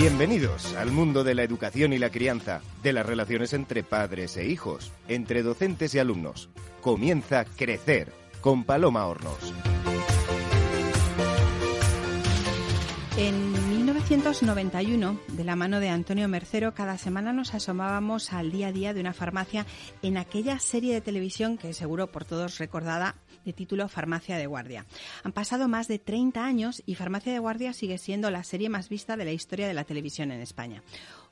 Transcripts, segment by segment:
Bienvenidos al mundo de la educación y la crianza, de las relaciones entre padres e hijos, entre docentes y alumnos. Comienza Crecer con Paloma Hornos. 1991, de la mano de Antonio Mercero, cada semana nos asomábamos al día a día de una farmacia en aquella serie de televisión que seguro por todos recordada de título Farmacia de Guardia. Han pasado más de 30 años y Farmacia de Guardia sigue siendo la serie más vista de la historia de la televisión en España.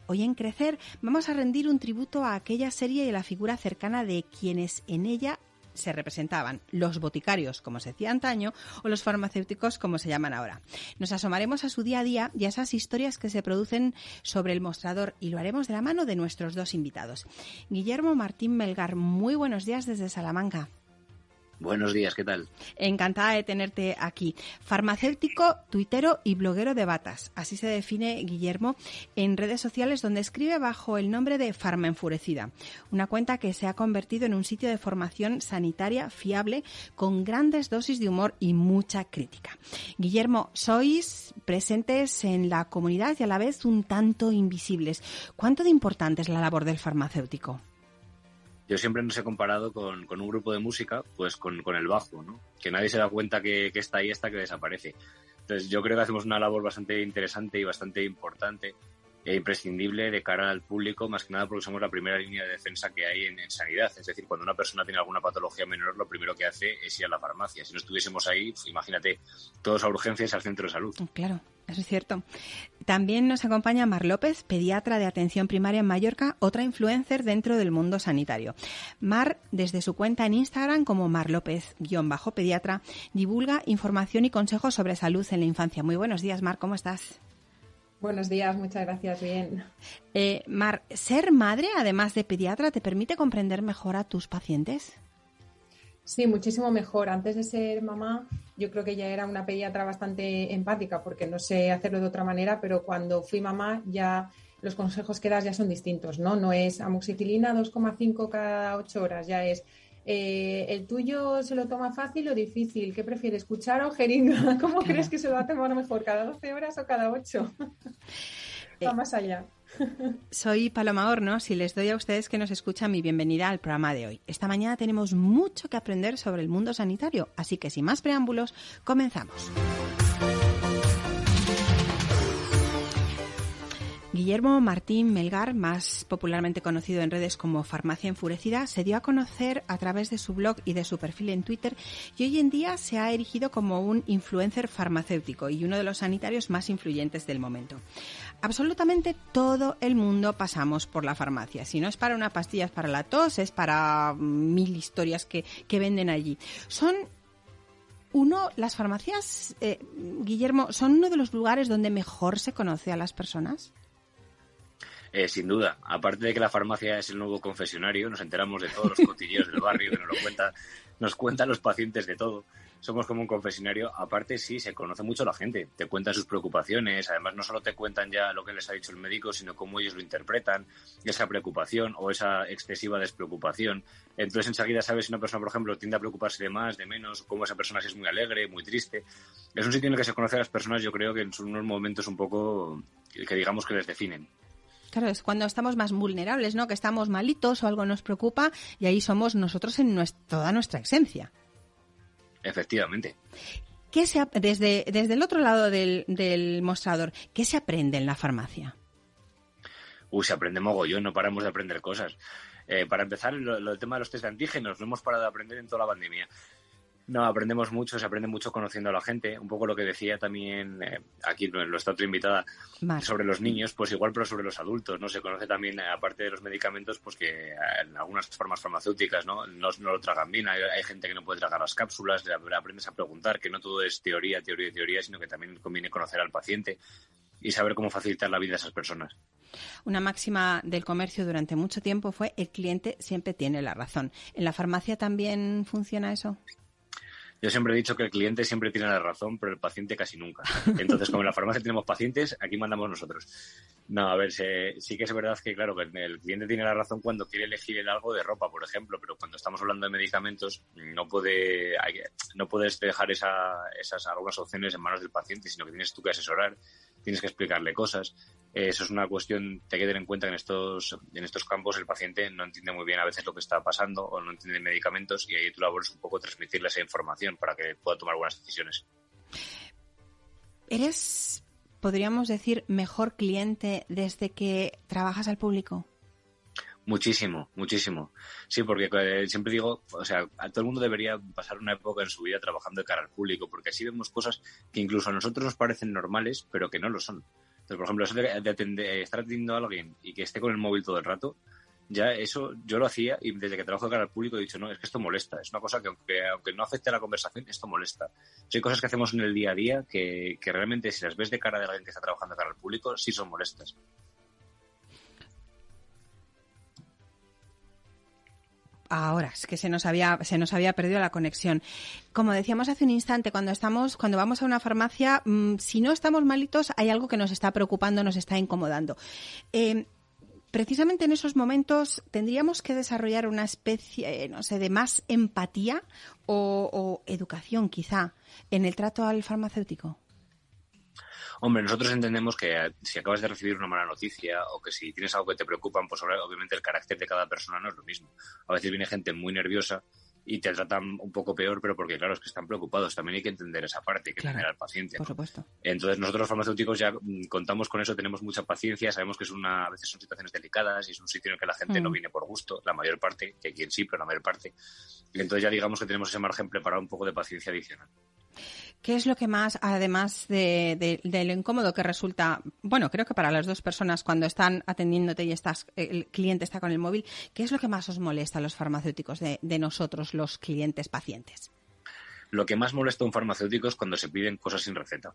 Hoy en Crecer vamos a rendir un tributo a aquella serie y a la figura cercana de quienes en ella se representaban los boticarios, como se decía antaño, o los farmacéuticos, como se llaman ahora. Nos asomaremos a su día a día y a esas historias que se producen sobre el mostrador y lo haremos de la mano de nuestros dos invitados. Guillermo Martín Melgar, muy buenos días desde Salamanca. Buenos días, ¿qué tal? Encantada de tenerte aquí. Farmacéutico, tuitero y bloguero de batas. Así se define Guillermo en redes sociales donde escribe bajo el nombre de Farma Enfurecida. Una cuenta que se ha convertido en un sitio de formación sanitaria fiable con grandes dosis de humor y mucha crítica. Guillermo, sois presentes en la comunidad y a la vez un tanto invisibles. ¿Cuánto de importante es la labor del farmacéutico? Yo siempre nos he comparado con, un grupo de música, pues con, el bajo, ¿no? Que nadie se da cuenta que, está ahí hasta que desaparece. Entonces yo creo que hacemos una labor bastante interesante y bastante importante e imprescindible de cara al público, más que nada porque somos la primera línea de defensa que hay en, sanidad. Es decir, cuando una persona tiene alguna patología menor, lo primero que hace es ir a la farmacia. Si no estuviésemos ahí, pues, imagínate, todos a urgencias al centro de salud. Claro. Eso es cierto. También nos acompaña Mar López, pediatra de atención primaria en Mallorca, otra influencer dentro del mundo sanitario. Mar, desde su cuenta en Instagram como Mar López-pediatra, divulga información y consejos sobre salud en la infancia. Muy buenos días, Mar, ¿cómo estás? Buenos días, muchas gracias, bien. Eh, Mar, ¿ser madre, además de pediatra, te permite comprender mejor a tus pacientes? Sí, muchísimo mejor. Antes de ser mamá, yo creo que ya era una pediatra bastante empática, porque no sé hacerlo de otra manera, pero cuando fui mamá ya los consejos que das ya son distintos, ¿no? No es amoxicilina 2,5 cada 8 horas, ya es eh, ¿el tuyo se lo toma fácil o difícil? ¿Qué prefieres, cuchara o jeringa? ¿Cómo crees que se lo va a tomar mejor, cada 12 horas o cada 8? Va más allá. Soy Paloma Hornos y les doy a ustedes que nos escuchan mi bienvenida al programa de hoy. Esta mañana tenemos mucho que aprender sobre el mundo sanitario, así que sin más preámbulos, comenzamos. Guillermo Martín Melgar, más popularmente conocido en redes como Farmacia Enfurecida, se dio a conocer a través de su blog y de su perfil en Twitter y hoy en día se ha erigido como un influencer farmacéutico y uno de los sanitarios más influyentes del momento. Absolutamente todo el mundo pasamos por la farmacia. Si no es para una pastilla, es para la tos, es para mil historias que, venden allí. Son uno, las farmacias, eh, Guillermo, son uno de los lugares donde mejor se conoce a las personas. Eh, sin duda, aparte de que la farmacia es el nuevo confesionario, nos enteramos de todos los cotilleos del barrio, que nos lo nos cuentan los pacientes de todo. Somos como un confesionario. Aparte, sí, se conoce mucho la gente. Te cuentan sus preocupaciones. Además, no solo te cuentan ya lo que les ha dicho el médico, sino cómo ellos lo interpretan, esa preocupación o esa excesiva despreocupación. Entonces, enseguida sabes si una persona, por ejemplo, tiende a preocuparse de más, de menos, cómo esa persona es muy alegre, muy triste. Es un sitio en el que se conoce a las personas, yo creo que en unos momentos un poco que digamos que les definen. Claro, es cuando estamos más vulnerables, ¿no? Que estamos malitos o algo nos preocupa y ahí somos nosotros en toda nuestra esencia. Efectivamente. ¿Qué se, desde, desde el otro lado del, mostrador, ¿qué se aprende en la farmacia? Uy, se aprende mogollón, no paramos de aprender cosas. Eh, para empezar, el tema de los test de antígenos, no hemos parado de aprender en toda la pandemia. No, aprendemos mucho, se aprende mucho conociendo a la gente. Un poco lo que decía también eh, aquí nuestra otra invitada sobre los niños, pues igual, pero sobre los adultos, ¿no? Se conoce también, eh, aparte de los medicamentos, pues que eh, en algunas formas farmacéuticas, ¿no? No, lo tragan bien. Hay, gente que no puede tragar las cápsulas, aprendes a preguntar, que no todo es teoría, teoría y teoría, sino que también conviene conocer al paciente y saber cómo facilitar la vida a esas personas. Una máxima del comercio durante mucho tiempo fue el cliente siempre tiene la razón. ¿En la farmacia también funciona eso? Yo siempre he dicho que el cliente siempre tiene la razón, pero el paciente casi nunca. Entonces, como en la farmacia tenemos pacientes, aquí mandamos nosotros. No, a ver, sí que es verdad que, claro, el cliente tiene la razón cuando quiere elegir el algo de ropa, por ejemplo, pero cuando estamos hablando de medicamentos, no puede, no puedes dejar esas algunas opciones en manos del paciente, sino que tienes tú que asesorar, tienes que explicarle cosas. eso es una cuestión, hay que tener en cuenta que en estos, en estos campos el paciente no entiende muy bien a veces lo que está pasando o no entiende medicamentos y ahí tu labor es un poco transmitirle esa información para que pueda tomar buenas decisiones. ¿Eres, podríamos decir, mejor cliente desde que trabajas al público? Muchísimo, muchísimo. Sí, porque eh, siempre digo, o sea, a todo el mundo debería pasar una época en su vida trabajando de cara al público, porque así vemos cosas que incluso a nosotros nos parecen normales, pero que no lo son. Entonces, por ejemplo, eso de, estar atendiendo a alguien y que esté con el móvil todo el rato, ya eso yo lo hacía y desde que trabajo de cara al público he dicho, no, es que esto molesta. Es una cosa que aunque, aunque no afecte a la conversación, esto molesta. hay cosas que hacemos en el día a día que, que realmente si las ves de cara de alguien que está trabajando de cara al público, sí son molestas. Ahora, es que se nos había, se nos había perdido la conexión. Como decíamos hace un instante, cuando estamos, cuando vamos a una farmacia, mm, si no estamos malitos, hay algo que nos está preocupando, nos está incomodando. Eh, precisamente en esos momentos tendríamos que desarrollar una especie, eh, no sé, de más empatía o educación, quizá, en el trato al farmacéutico. Hombre, nosotros entendemos que eh, si acabas de recibir una mala noticia o que si tienes algo que te preocupa, pues obviamente el carácter de cada persona no es lo mismo. A veces viene gente muy nerviosa y te tratan un poco peor, pero porque, claro, es que están preocupados. También hay que entender esa parte, hay que entender al paciente. Por supuesto. Entonces, nosotros los farmacéuticos ya mm, contamos con eso, tenemos mucha paciencia, sabemos que es una, a veces son situaciones delicadas y es un sitio en el que la gente no mm. viene por gusto, la mayor parte, que quien sí, pero la mayor parte. Y entonces ya digamos que tenemos ese margen preparado un poco de paciencia adicional. ¿Qué es lo que más, además de, lo incómodo que resulta, bueno, creo que para las dos personas cuando están atendiéndote y estás, el cliente está con el móvil, ¿qué es lo que más os molesta a los farmacéuticos de, nosotros, los clientes pacientes? Lo que más molesta a un farmacéutico es cuando se piden cosas sin receta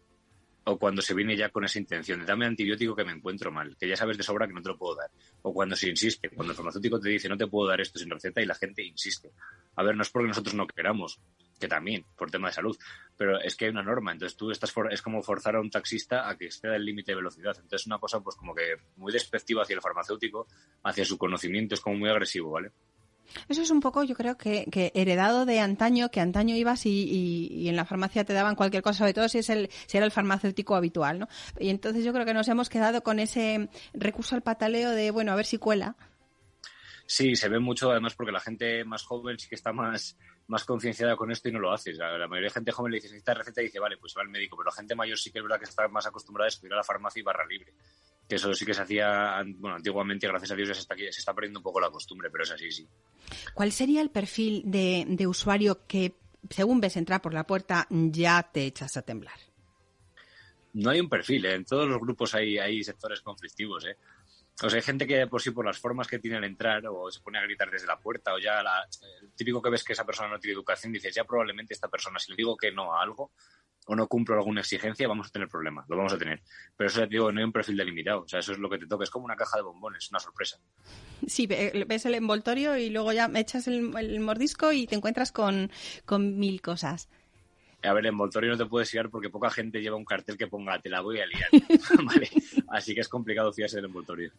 o cuando se viene ya con esa intención de dame antibiótico que me encuentro mal, que ya sabes de sobra que no te lo puedo dar, o cuando se insiste, cuando el farmacéutico te dice no te puedo dar esto sin receta y la gente insiste. A ver, no es porque nosotros no queramos, que también, por tema de salud, pero es que hay una norma, entonces tú estás es como forzar a un taxista a que esté del límite de velocidad, entonces es una cosa pues como que muy despectiva hacia el farmacéutico, hacia su conocimiento, es como muy agresivo, ¿vale? Eso es un poco, yo creo que, heredado de antaño, que antaño ibas y, en la farmacia te daban cualquier cosa, sobre todo si, es el, si era el farmacéutico habitual, ¿no? Y entonces yo creo que nos hemos quedado con ese recurso al pataleo de, bueno, a ver si cuela. Sí, se ve mucho, además, porque la gente más joven sí que está más, más concienciada con esto y no lo hace. La, mayoría de gente joven le dice, necesita receta y dice, vale, pues va al médico, pero la gente mayor sí que es verdad que está más acostumbrada a ir a la farmacia y barra libre que eso sí que se hacía bueno, antiguamente, gracias a Dios se está, se está perdiendo un poco la costumbre, pero es así, sí. ¿Cuál sería el perfil de, usuario que, según ves entrar por la puerta, ya te echas a temblar? No hay un perfil, ¿eh? en todos los grupos hay, hay sectores conflictivos. ¿eh? O sea, hay gente que por sí, por las formas que tiene al entrar, o se pone a gritar desde la puerta, o ya el típico que ves que esa persona no tiene educación, dices, ya probablemente esta persona, si le digo que no a algo, o no cumplo alguna exigencia, vamos a tener problemas, lo vamos a tener. Pero eso te digo, no hay un perfil delimitado, o sea, eso es lo que te toca, es como una caja de bombones, una sorpresa. Sí, ves el envoltorio y luego ya echas el, mordisco y te encuentras con, con mil cosas. A ver, en envoltorio no te puedes fiar porque poca gente lleva un cartel que ponga te la voy a liar. Así que es complicado fiarse del envoltorio.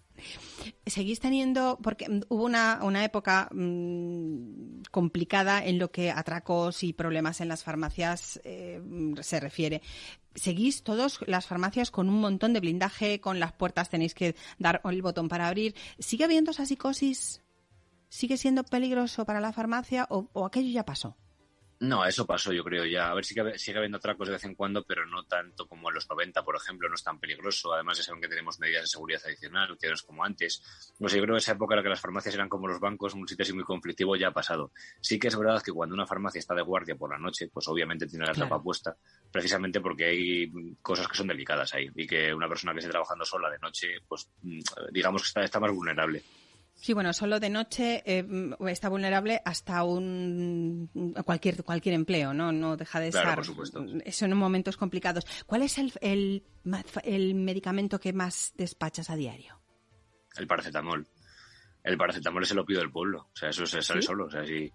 ¿Seguís teniendo, porque hubo una, una época mm, complicada en lo que atracos y problemas en las farmacias eh, se refiere? seguís todos las farmacias con un montón de blindaje, con las puertas tenéis que dar el botón para abrir. ¿Sigue habiendo esa psicosis? ¿Sigue siendo peligroso para la farmacia o aquello ya pasó? No, eso pasó, yo creo ya. A ver, si sigue habiendo atracos de vez en cuando, pero no tanto como en los 90, por ejemplo, no es tan peligroso. Además, ya saben que tenemos medidas de seguridad adicional, que no es como antes. No sé, yo creo que esa época en la que las farmacias eran como los bancos, un sitio así muy conflictivo, ya ha pasado. Sí que es verdad que cuando una farmacia está de guardia por la noche, pues obviamente tiene la tapa puesta, precisamente porque hay cosas que son delicadas ahí y que una persona que esté trabajando sola de noche, pues mm, digamos que está, está más vulnerable. Sí, bueno, solo de noche eh, está vulnerable hasta un cualquier cualquier empleo, ¿no? No deja de claro, estar. Por supuesto. Eso en momentos complicados. ¿Cuál es el, el, medicamento que más despachas a diario? El paracetamol. El paracetamol es el opio del pueblo. O sea, eso se sale solo. O sea, si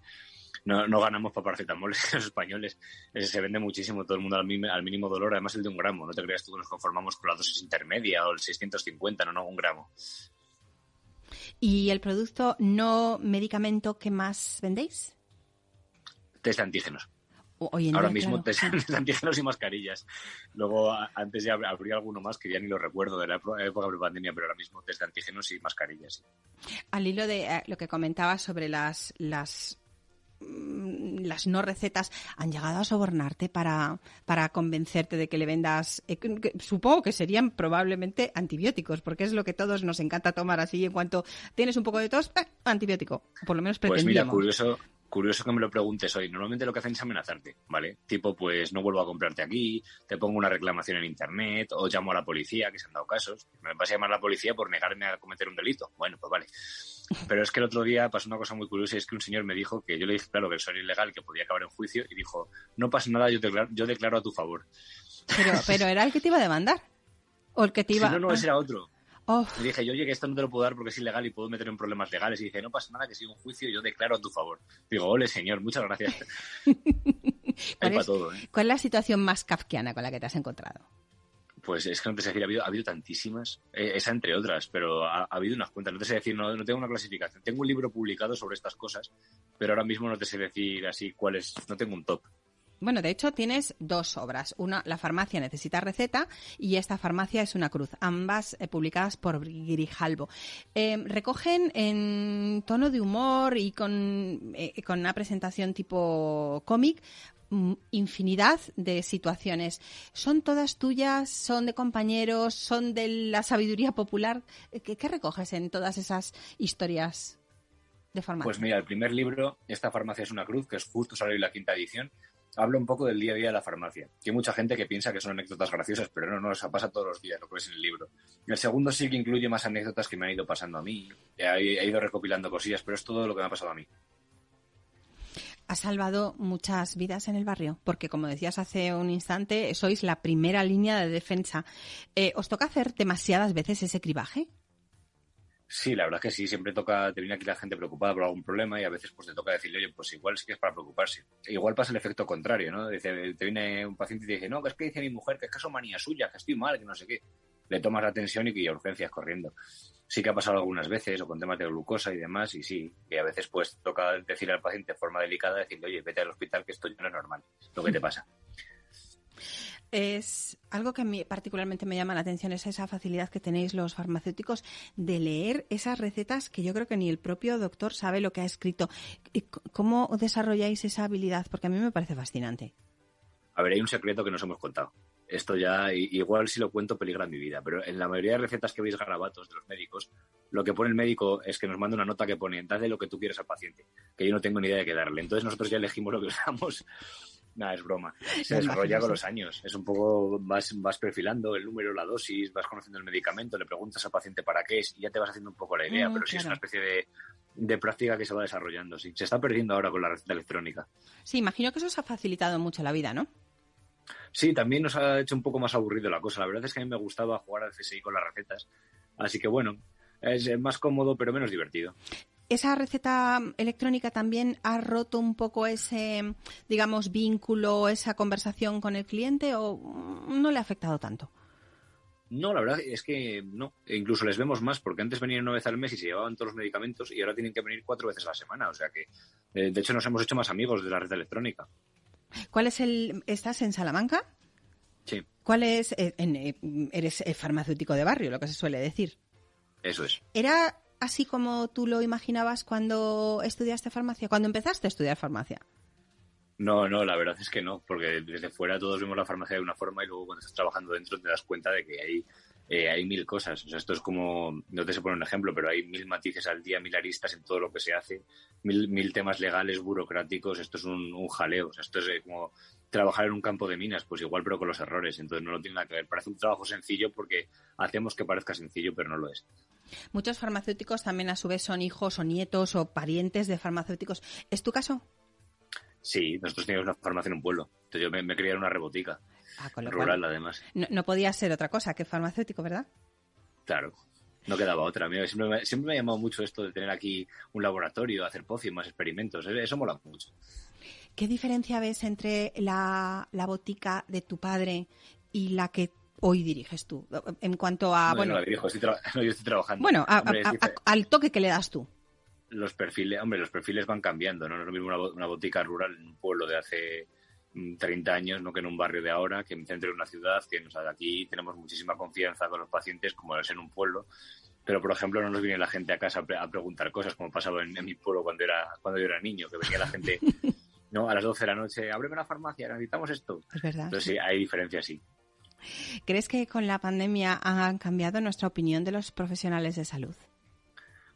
no, no ganamos para paracetamol los españoles. Ese se vende muchísimo, todo el mundo al, mínimo dolor, además el de un gramo. No te creas tú que nos conformamos con la dosis intermedia o el 650, no, no, un gramo. ¿Y el producto no medicamento que más vendéis? Test de antígenos. Ahora mismo test, antígenos y mascarillas. Luego, antes ya habría alguno más que ya ni lo recuerdo de la época de pandemia, pero ahora mismo test de antígenos y mascarillas. Al hilo de eh, lo que comentabas sobre las, las las no recetas han llegado a sobornarte para, para convencerte de que le vendas, eh, supongo que serían probablemente antibióticos, porque es lo que todos nos encanta tomar así en cuanto tienes un poco de tos, eh, antibiótico, por lo menos pretendíamos. Pues mira, curioso, curioso que me lo preguntes hoy. Normalmente lo que hacen es amenazarte, ¿vale? Tipo, pues no vuelvo a comprarte aquí, te pongo una reclamación en internet o llamo a la policía, que se han dado casos. Me vas a llamar a la policía por negarme a cometer un delito. Bueno, pues vale. Pero es que el otro día pasó una cosa muy curiosa y es que un señor me dijo que yo le dije, claro, que eso era ilegal, que podía acabar en juicio y dijo, no pasa nada, yo declaro, yo declaro a tu favor. Pero, pero era el que te iba a demandar. O el que te iba... no, no, ese era otro. Oh. Le dije, yo, oye, que esto no te lo puedo dar porque es ilegal y puedo meter en problemas legales. Y dice, no pasa nada, que siga un juicio y yo declaro a tu favor. Digo, ole, señor, muchas gracias. ¿Cuál, es, todo, ¿eh? ¿Cuál es la situación más kafkiana con la que te has encontrado? Pues es que no te sé decir, ha habido, ha habido tantísimas, eh, esa entre otras, pero ha, habido unas cuentas. No te sé decir, no, no, tengo una clasificación. Tengo un libro publicado sobre estas cosas, pero ahora mismo no te sé decir así cuál es, no tengo un top. Bueno, de hecho tienes dos obras. Una, La farmacia necesita receta y esta farmacia es una cruz. Ambas eh, publicadas por Grijalbo. Eh, recogen en tono de humor y con, eh, con una presentación tipo cómic mm, infinidad de situaciones. ¿Son todas tuyas? ¿Son de compañeros? ¿Son de la sabiduría popular? ¿Qué, qué recoges en todas esas historias de farmacia? Pues mira, el primer libro, Esta farmacia es una cruz, que es justo salió la quinta edición, hablo un poco del día a día de la farmacia. hay mucha gente que piensa que son anécdotas graciosas, pero no, no, eso pasa todos los días, lo que es en el libro. El segundo sí que incluye más anécdotas que me han ido pasando a mí. He, ido recopilando cosillas, pero es todo lo que me ha pasado a mí. Ha salvado muchas vidas en el barrio, porque como decías hace un instante, sois la primera línea de defensa. Eh, ¿Os toca hacer demasiadas veces ese cribaje? Sí, la verdad es que sí, siempre toca, te viene aquí la gente preocupada por algún problema y a veces pues te toca decirle, oye, pues igual sí que es para preocuparse. Igual pasa el efecto contrario, ¿no? Dice, te viene un paciente y te dice, no, que es que dice mi mujer que es que son manía suya, que estoy mal, que no sé qué. Le tomas la atención y que urgencias corriendo. Sí que ha pasado algunas veces, o con temas de glucosa y demás, y sí, y a veces pues toca decirle al paciente de forma delicada, decirle, oye, vete al hospital que esto ya no es normal, lo que te pasa es algo que a mí particularmente me llama la atención, es esa facilidad que tenéis los farmacéuticos de leer esas recetas que yo creo que ni el propio doctor sabe lo que ha escrito. ¿Cómo desarrolláis esa habilidad? Porque a mí me parece fascinante. A ver, hay un secreto que nos hemos contado. Esto ya, igual si lo cuento, peligra mi vida, pero en la mayoría de recetas que veis garabatos de los médicos, lo que pone el médico es que nos manda una nota que pone, dale lo que tú quieres al paciente, que yo no tengo ni idea de qué darle. Entonces nosotros ya elegimos lo que usamos Nada, es broma. Se desarrolla con los años. Es un poco, vas, vas perfilando el número, la dosis, vas conociendo el medicamento, le preguntas al paciente para qué es y ya te vas haciendo un poco la idea, mm, pero sí es una especie de, de práctica que se va desarrollando. Sí. Se está perdiendo ahora con la receta electrónica. Sí, imagino que eso os ha facilitado mucho la vida, ¿no? Sí, también nos ha hecho un poco más aburrido la cosa. La verdad es que a mí me gustaba jugar al CSI con las recetas. Así que bueno, es más cómodo pero menos divertido esa receta electrónica también ha roto un poco ese, digamos, vínculo, esa conversación con el cliente o no le ha afectado tanto? No, la verdad es que no. E incluso les vemos más porque antes venían una vez al mes y se llevaban todos los medicamentos y ahora tienen que venir cuatro veces a la semana. O sea que, eh, de hecho, nos hemos hecho más amigos de la red electrónica. ¿Cuál es el... ¿Estás en Salamanca? Sí. ¿Cuál es... Eh, eh, eres farmacéutico de barrio, lo que se suele decir. Eso es. ¿Era así como tú lo imaginabas cuando estudiaste farmacia, cuando empezaste a estudiar farmacia? No, no, la verdad es que no, porque desde fuera todos vemos la farmacia de una forma y luego cuando estás trabajando dentro te das cuenta de que hay, eh, hay mil cosas. O sea, esto es como, no te sé poner un ejemplo, pero hay mil matices al día, mil aristas en todo lo que se hace, mil, mil temas legales, burocráticos, esto es un, un jaleo. O sea, esto es eh, como trabajar en un campo de minas, pues igual, pero con los errores. Entonces no lo tiene nada que ver. Parece un trabajo sencillo porque hacemos que parezca sencillo, pero no lo es. Muchos farmacéuticos también a su vez son hijos o nietos o parientes de farmacéuticos. ¿Es tu caso? Sí, nosotros teníamos una farmacia en un pueblo. Entonces yo me, me crié en una rebotica. Ah, rural, además. No, podía ser otra cosa que farmacéutico, ¿verdad? Claro. No quedaba otra. Siempre me, siempre me ha llamado mucho esto de tener aquí un laboratorio, hacer más experimentos. Eso mola mucho. ¿Qué diferencia ves entre la, la botica de tu padre y la que hoy diriges tú? En cuanto a. bueno, no la dirijo, estoy yo estoy trabajando. Bueno, al toque que le das tú. Los perfiles, hombre, los perfiles van cambiando, ¿no? No es lo mismo una, botica rural en un pueblo de hace 30 años, no que en un barrio de ahora, que en centro de una ciudad, que nos, aquí tenemos muchísima confianza con los pacientes, como es en un pueblo. Pero, por ejemplo, no nos viene la gente a casa a, preguntar cosas, como pasaba en, mi pueblo cuando, era, cuando yo era niño, que venía la gente no a las 12 de la noche, ábreme la farmacia, necesitamos esto. Es verdad. Entonces, sí, hay diferencias, sí. ¿Crees que con la pandemia han cambiado nuestra opinión de los profesionales de salud?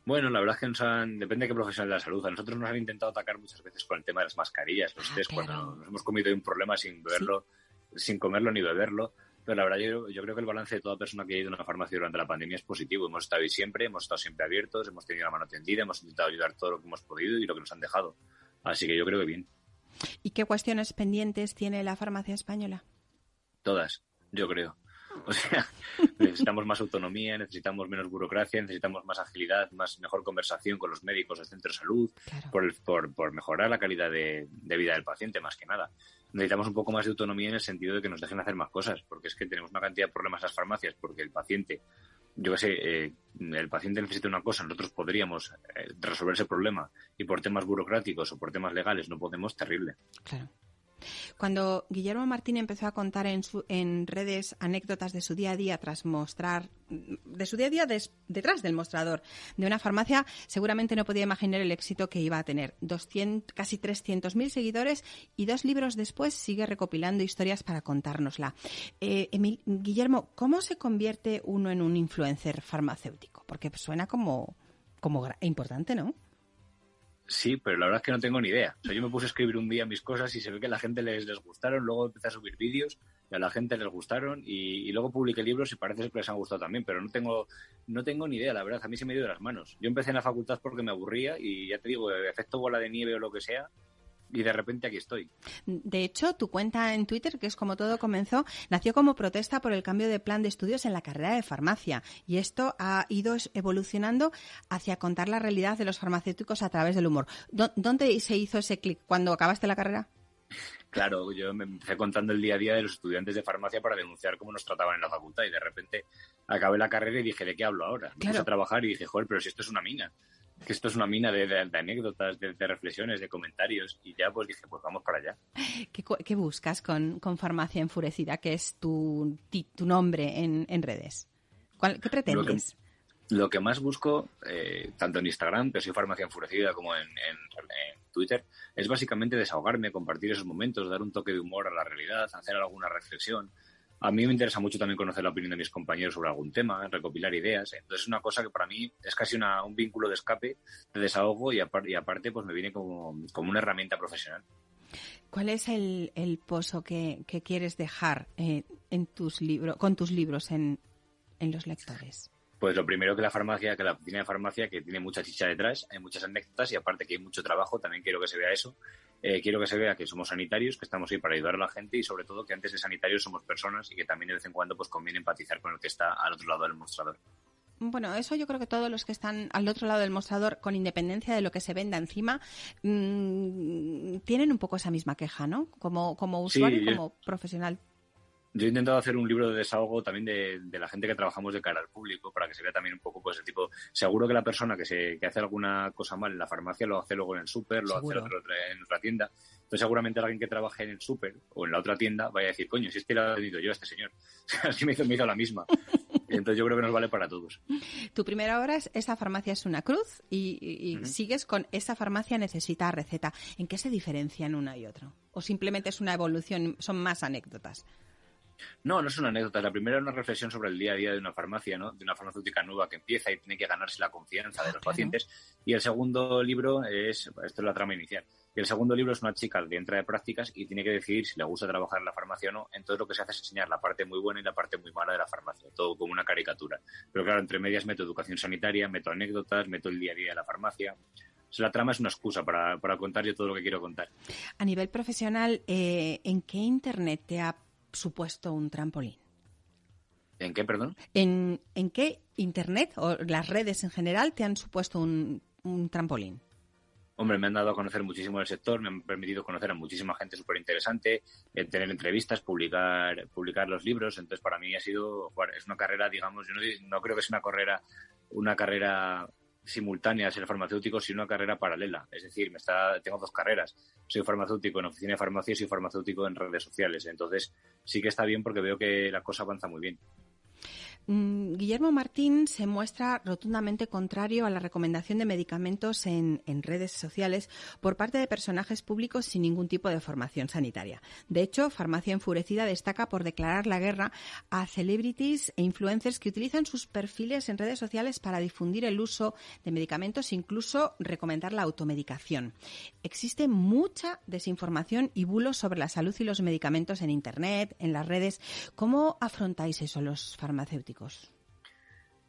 Bueno, la verdad es que nos han, depende de qué profesional de la salud. A nosotros nos han intentado atacar muchas veces con el tema de las mascarillas, los ah, test, cuando nos hemos comido un problema sin beberlo, sin comerlo ni beberlo. Pero la verdad, yo, yo, creo que el balance de toda persona que ha ido a una farmacia durante la pandemia es positivo. Hemos estado ahí siempre, hemos estado siempre abiertos, hemos tenido la mano tendida, hemos intentado ayudar todo lo que hemos podido y lo que nos han dejado. Así que yo creo que bien. ¿Y qué cuestiones pendientes tiene la farmacia española? Todas, yo creo. O sea, necesitamos más autonomía, necesitamos menos burocracia, necesitamos más agilidad, más mejor conversación con los médicos del centro de salud, por, por, mejorar la calidad de, vida del paciente, más que nada. Necesitamos un poco más de autonomía en el sentido de que nos dejen hacer más cosas, porque es que tenemos una cantidad de problemas en las farmacias, porque el paciente, yo qué sé, eh, el paciente necesita una cosa, nosotros podríamos eh, resolver ese problema y por temas burocráticos o por temas legales no podemos, terrible. Claro. Cuando Guillermo Martín empezó a contar en, su, en redes anécdotas de su día a día tras mostrar, de su día a día detrás del mostrador de una farmacia, seguramente no podía imaginar el éxito que iba a tener. 200, casi 300.000 seguidores y dos libros después sigue recopilando historias para contárnosla. Eh, Guillermo, ¿cómo se convierte uno en un influencer farmacéutico? Porque suena como, como importante, ¿no? Sí, pero la verdad es que no tengo ni idea. O sea, yo me puse a escribir un día mis cosas y se ve que a la gente les, les gustaron, luego empecé a subir vídeos y a la gente les gustaron y, luego publiqué libros y parece que les han gustado también, pero no tengo, no tengo ni idea, la verdad, a mí se me dio de las manos. Yo empecé en la facultad porque me aburría y ya te digo, efecto bola de nieve o lo que sea, y de repente aquí estoy. De hecho, tu cuenta en Twitter, que es como todo comenzó, nació como protesta por el cambio de plan de estudios en la carrera de farmacia. Y esto ha ido evolucionando hacia contar la realidad de los farmacéuticos a través del humor. ¿Dónde se hizo ese clic? ¿Cuando acabaste la carrera? Claro, yo me empecé contando el día a día de los estudiantes de farmacia para denunciar cómo nos trataban en la facultad y de repente acabé la carrera y dije, ¿de qué hablo ahora? Me puse a trabajar y dije, joder, pero si esto es una mina que esto es una mina de, anécdotas, de, reflexiones, de comentarios, y ya pues dije, pues vamos para allá. ¿Qué, buscas con, Farmacia Enfurecida, que es tu, tu nombre en, redes? ¿Qué pretendes? Lo que, más busco, eh, tanto en Instagram, que soy Farmacia Enfurecida, como en, Twitter, es básicamente desahogarme, compartir esos momentos, dar un toque de humor a la realidad, hacer alguna reflexión, a mí me interesa mucho también conocer la opinión de mis compañeros sobre algún tema, recopilar ideas. Entonces es una cosa que para mí es casi un vínculo de escape, de desahogo y, aparte pues me viene como, una herramienta profesional. ¿Cuál es el, pozo que, quieres dejar eh, en tus libros, con tus libros en, en los lectores? Pues lo primero que la farmacia, que la oficina de farmacia, que tiene mucha chicha detrás, hay muchas anécdotas y aparte que hay mucho trabajo, también quiero que se vea eso. Eh, quiero que se vea que somos sanitarios, que estamos ahí para ayudar a la gente y sobre todo que antes de sanitarios somos personas y que también de vez en cuando pues conviene empatizar con el que está al otro lado del mostrador. Bueno, eso yo creo que todos los que están al otro lado del mostrador, con independencia de lo que se venda encima, mm, tienen un poco esa misma queja, ¿no? Como, como usuario y como profesional. Yo he intentado hacer un libro de desahogo también de, la gente que trabajamos de cara al público para que se vea también un poco pues el tipo, seguro que la persona que se que hace alguna cosa mal en la farmacia lo hace luego en el súper, lo hace en otra tienda. Entonces seguramente alguien que trabaje en el súper o en la otra tienda vaya a decir, coño, si este lo ha venido yo a este señor. Así me hizo, me hizo la misma. Entonces yo creo que nos vale para todos. Tu primera hora es esa farmacia es una cruz y, sigues con esa farmacia necesita receta. ¿En qué se diferencian una y otra? ¿O simplemente es una evolución, son más anécdotas? No, no es una anécdota. La primera es una reflexión sobre el día a día de una farmacia, ¿no? De una farmacéutica nueva que empieza y tiene que ganarse la confianza de los pacientes. Y el segundo libro es, esto es la trama inicial. Y el segundo libro es una chica que entra de prácticas y tiene que decidir si le gusta trabajar en la farmacia o no. Entonces lo que se hace es enseñar la parte muy buena y la parte muy mala de la farmacia, todo como una caricatura. Pero claro, entre medias meto educación sanitaria, meto anécdotas, meto el día a día de la farmacia. la trama es una excusa para, contar yo todo lo que quiero contar. A nivel profesional, eh, ¿en qué Internet te ha supuesto un trampolín? ¿En qué, perdón? ¿En, qué Internet o las redes en general te han supuesto un, trampolín? Hombre, me han dado a conocer muchísimo el sector, me han permitido conocer a muchísima gente súper interesante, eh, tener entrevistas, publicar, publicar los libros. Entonces, para mí ha sido, es una carrera, digamos, yo no, no creo que sea una carrera, una carrera simultánea ser farmacéutico, sino una carrera paralela. Es decir, me está, tengo dos carreras. Soy farmacéutico en oficina de farmacia y soy farmacéutico en redes sociales. Entonces, sí que está bien porque veo que la cosa avanza muy bien. Mm, Guillermo Martín se muestra rotundamente contrario a la recomendación de medicamentos en, redes sociales por parte de personajes públicos sin ningún tipo de formación sanitaria. De hecho, Farmacia Enfurecida destaca por declarar la guerra a celebrities e influencers que utilizan sus perfiles en redes sociales para difundir el uso de medicamentos e incluso recomendar la automedicación. Existe mucha desinformación y bulos sobre la salud y los medicamentos en Internet, en las redes. ¿Cómo afrontáis eso los farmacéuticos?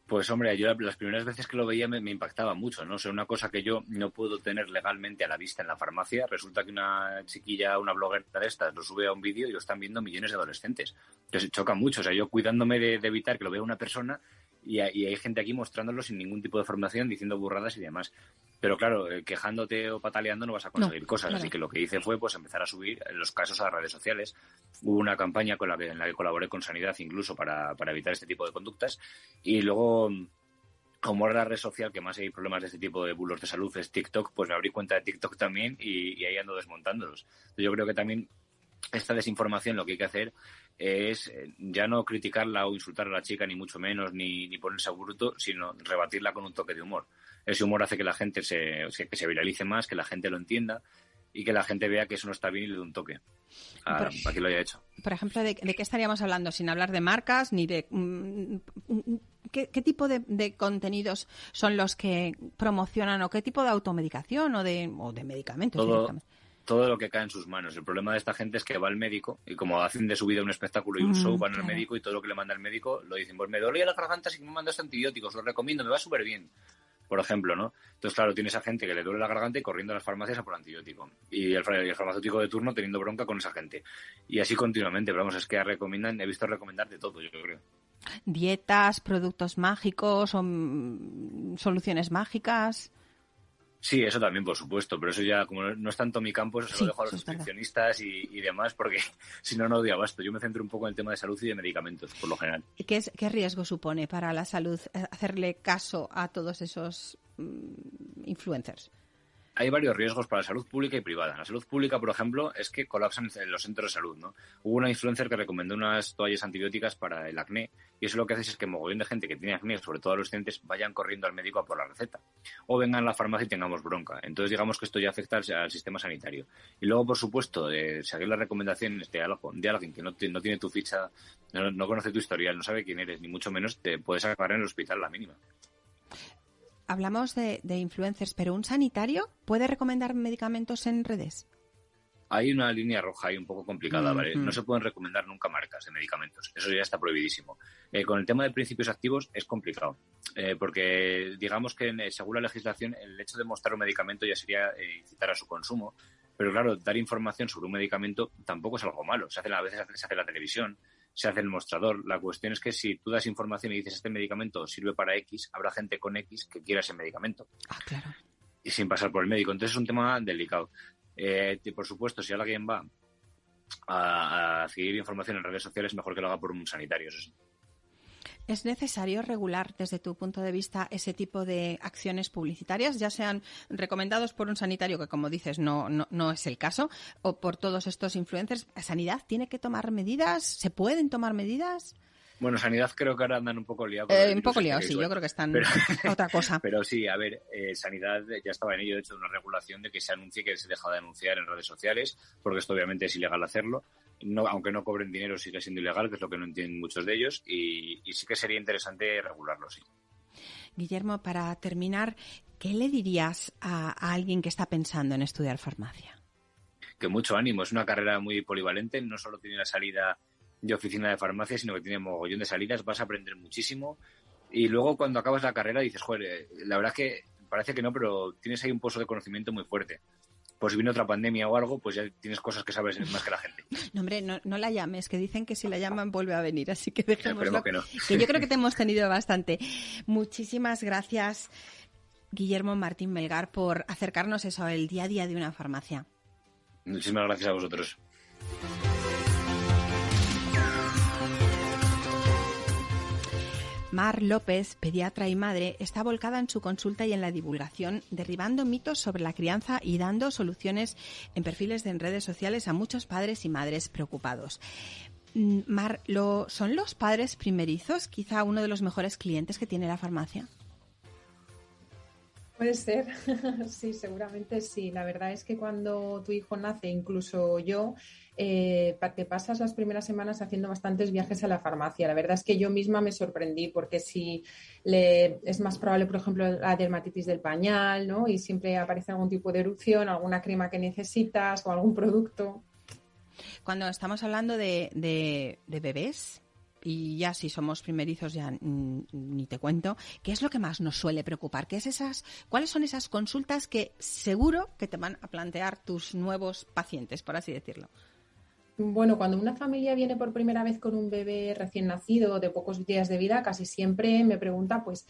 Pues hombre, yo las primeras veces que lo veía me, impactaba mucho, ¿no? O sea, una cosa que yo no puedo tener legalmente a la vista en la farmacia, resulta que una chiquilla, una bloguera de estas, lo sube a un vídeo y lo están viendo millones de adolescentes. Entonces choca mucho, o sea, yo cuidándome de, de evitar que lo vea una persona y, hay gente aquí mostrándolo sin ningún tipo de formación, diciendo burradas y demás. Pero claro, eh, quejándote o pataleando no vas a conseguir cosas. Así que lo que hice fue pues empezar a subir los casos a las redes sociales. Hubo una campaña con la que, en la que colaboré con Sanidad incluso para, para evitar este tipo de conductas. Y luego como era la red social que más hay problemas de este tipo de bulos de salud es TikTok, pues me abrí cuenta de TikTok también y, y ahí ando desmontándolos. Yo creo que también esta desinformación lo que hay que hacer es eh, ya no criticarla o insultar a la chica, ni mucho menos, ni, ni ponerse a bruto, sino rebatirla con un toque de humor. Ese humor hace que la gente se, que se viralice más, que la gente lo entienda y que la gente vea que eso no está bien y le dé un toque a, quien lo haya hecho. Por ejemplo, ¿de, qué estaríamos hablando? Sin hablar de marcas ni de... Mm, mm, ¿Qué, tipo de, contenidos son los que promocionan o qué tipo de automedicación o de, o de medicamentos? todo lo que cae en sus manos. El problema de esta gente es que va al médico y como hacen de su vida un espectáculo y un show, van al médico y todo lo que le manda el médico lo dicen, pues me dolía la garganta si me mandas antibióticos, lo recomiendo, me va súper bien. Por ejemplo, ¿no? Entonces, claro, tienes a gente que le duele la garganta y corriendo a las farmacias a por antibiótico. Y el, farmacéutico de turno teniendo bronca con esa gente. Y así continuamente. Pero vamos, es que recomiendan, he visto recomendar de todo, yo creo. Dietas, productos mágicos o mm, soluciones mágicas. Sí, eso también, por supuesto, pero eso ya, como no es tanto mi campo, eso se lo dejo a los nutricionistas y, demás, porque si no, no doy abasto. Yo me centro un poco en el tema de salud y de medicamentos, por lo general. ¿Qué, es, qué riesgo supone para la salud eh, hacerle caso a todos esos mm, influencers? Hay varios riesgos para la salud pública y privada. la salud pública, por ejemplo, es que colapsan los centros de salud. ¿no? Hubo una influencer que recomendó unas toallas antibióticas para el acné y eso lo que hace es que mogollón de gente que tiene acné, sobre todo adolescentes, vayan corriendo al médico a por la receta. O vengan a la farmacia y tengamos bronca. Entonces, digamos que esto ya afecta al, sistema sanitario. Y luego, por supuesto, de seguir las recomendaciones de, de alguien que no, no tiene tu ficha, no conoce tu historial, no sabe quién eres, ni mucho menos te puedes acabar en el hospital la mínima hablamos de, influencers, pero ¿un sanitario puede recomendar medicamentos en redes? Hay una línea roja ahí un poco complicada, ¿vale? No se pueden recomendar nunca marcas de medicamentos. Eso ya está prohibidísimo. Eh, con el tema de principios activos es complicado. Eh, porque digamos que según la legislación el hecho de mostrar un medicamento ya sería eh, incitar a su consumo. Pero claro, dar información sobre un medicamento tampoco es algo malo. Se hace, a veces se hace en la televisión, se hace el mostrador. La cuestión es que si tú das información y dices este medicamento sirve para X, habrá gente con X que quiera ese medicamento. Ah, claro. Y sin pasar por el médico. Entonces es un tema delicado. Eh, y por supuesto, si alguien va a, a información en redes sociales, mejor que lo haga por un sanitario, eso sí. ¿Es necesario regular desde tu punto de vista ese tipo de acciones publicitarias, ya sean recomendados por un sanitario, que como dices no, no, es el caso, o por todos estos influencers? ¿Sanidad tiene que tomar medidas? ¿Se pueden tomar medidas? Bueno, Sanidad creo que ahora andan un poco liados. Eh, un poco liados, sí, yo creo que están otra cosa. Pero sí, a ver, eh, Sanidad ya estaba en ello, de hecho, de una regulación de que se anuncie que se deja de anunciar en redes sociales, porque esto obviamente es ilegal hacerlo no, aunque no cobren dinero, sigue siendo ilegal, que es lo que no entienden muchos de ellos, y, sí que sería interesante regularlo, sí. Guillermo, para terminar, ¿qué le dirías a, alguien que está pensando en estudiar farmacia? Que mucho ánimo, es una carrera muy polivalente, no solo tiene la salida de oficina de farmacia, sino que tiene mogollón de salidas, vas a aprender muchísimo, y luego cuando acabas la carrera dices, joder, eh, la verdad es que parece que no, pero tienes ahí un pozo de conocimiento muy fuerte pues si viene otra pandemia o algo, pues ya tienes cosas que sabes más que la gente. No, hombre, no, la llames, que dicen que si la llaman vuelve a venir, así que dejémoslo. Que, no. que yo creo que te hemos tenido bastante. Muchísimas gracias, Guillermo Martín Melgar, por acercarnos eso al día a día de una farmacia. Muchísimas gracias a vosotros. Mar López, pediatra y madre, está volcada en su consulta y en la divulgación, derribando mitos sobre la crianza y dando soluciones en perfiles de redes sociales a muchos padres y madres preocupados. Mm, Mar, ¿lo, ¿son los padres primerizos quizá uno de los mejores clientes que tiene la farmacia? Puede ser, sí, seguramente sí. La verdad es que cuando tu hijo nace, incluso yo, eh, te pasas las primeras semanas haciendo bastantes viajes a la farmacia. La verdad es que yo misma me sorprendí porque si le, es más probable, por ejemplo, la dermatitis del pañal, ¿no? Y siempre aparece algún tipo de erupción, alguna crema que necesitas o algún producto. Cuando estamos hablando de, de, de bebés, y ya si somos primerizos ya ni te cuento, ¿qué es lo que más nos suele preocupar? ¿Qué es esas, ¿Cuáles son esas consultas que seguro que te van a plantear tus nuevos pacientes, por así decirlo? Bueno, cuando una familia viene por primera vez con un bebé recién nacido de pocos días de vida, casi siempre me pregunta, pues,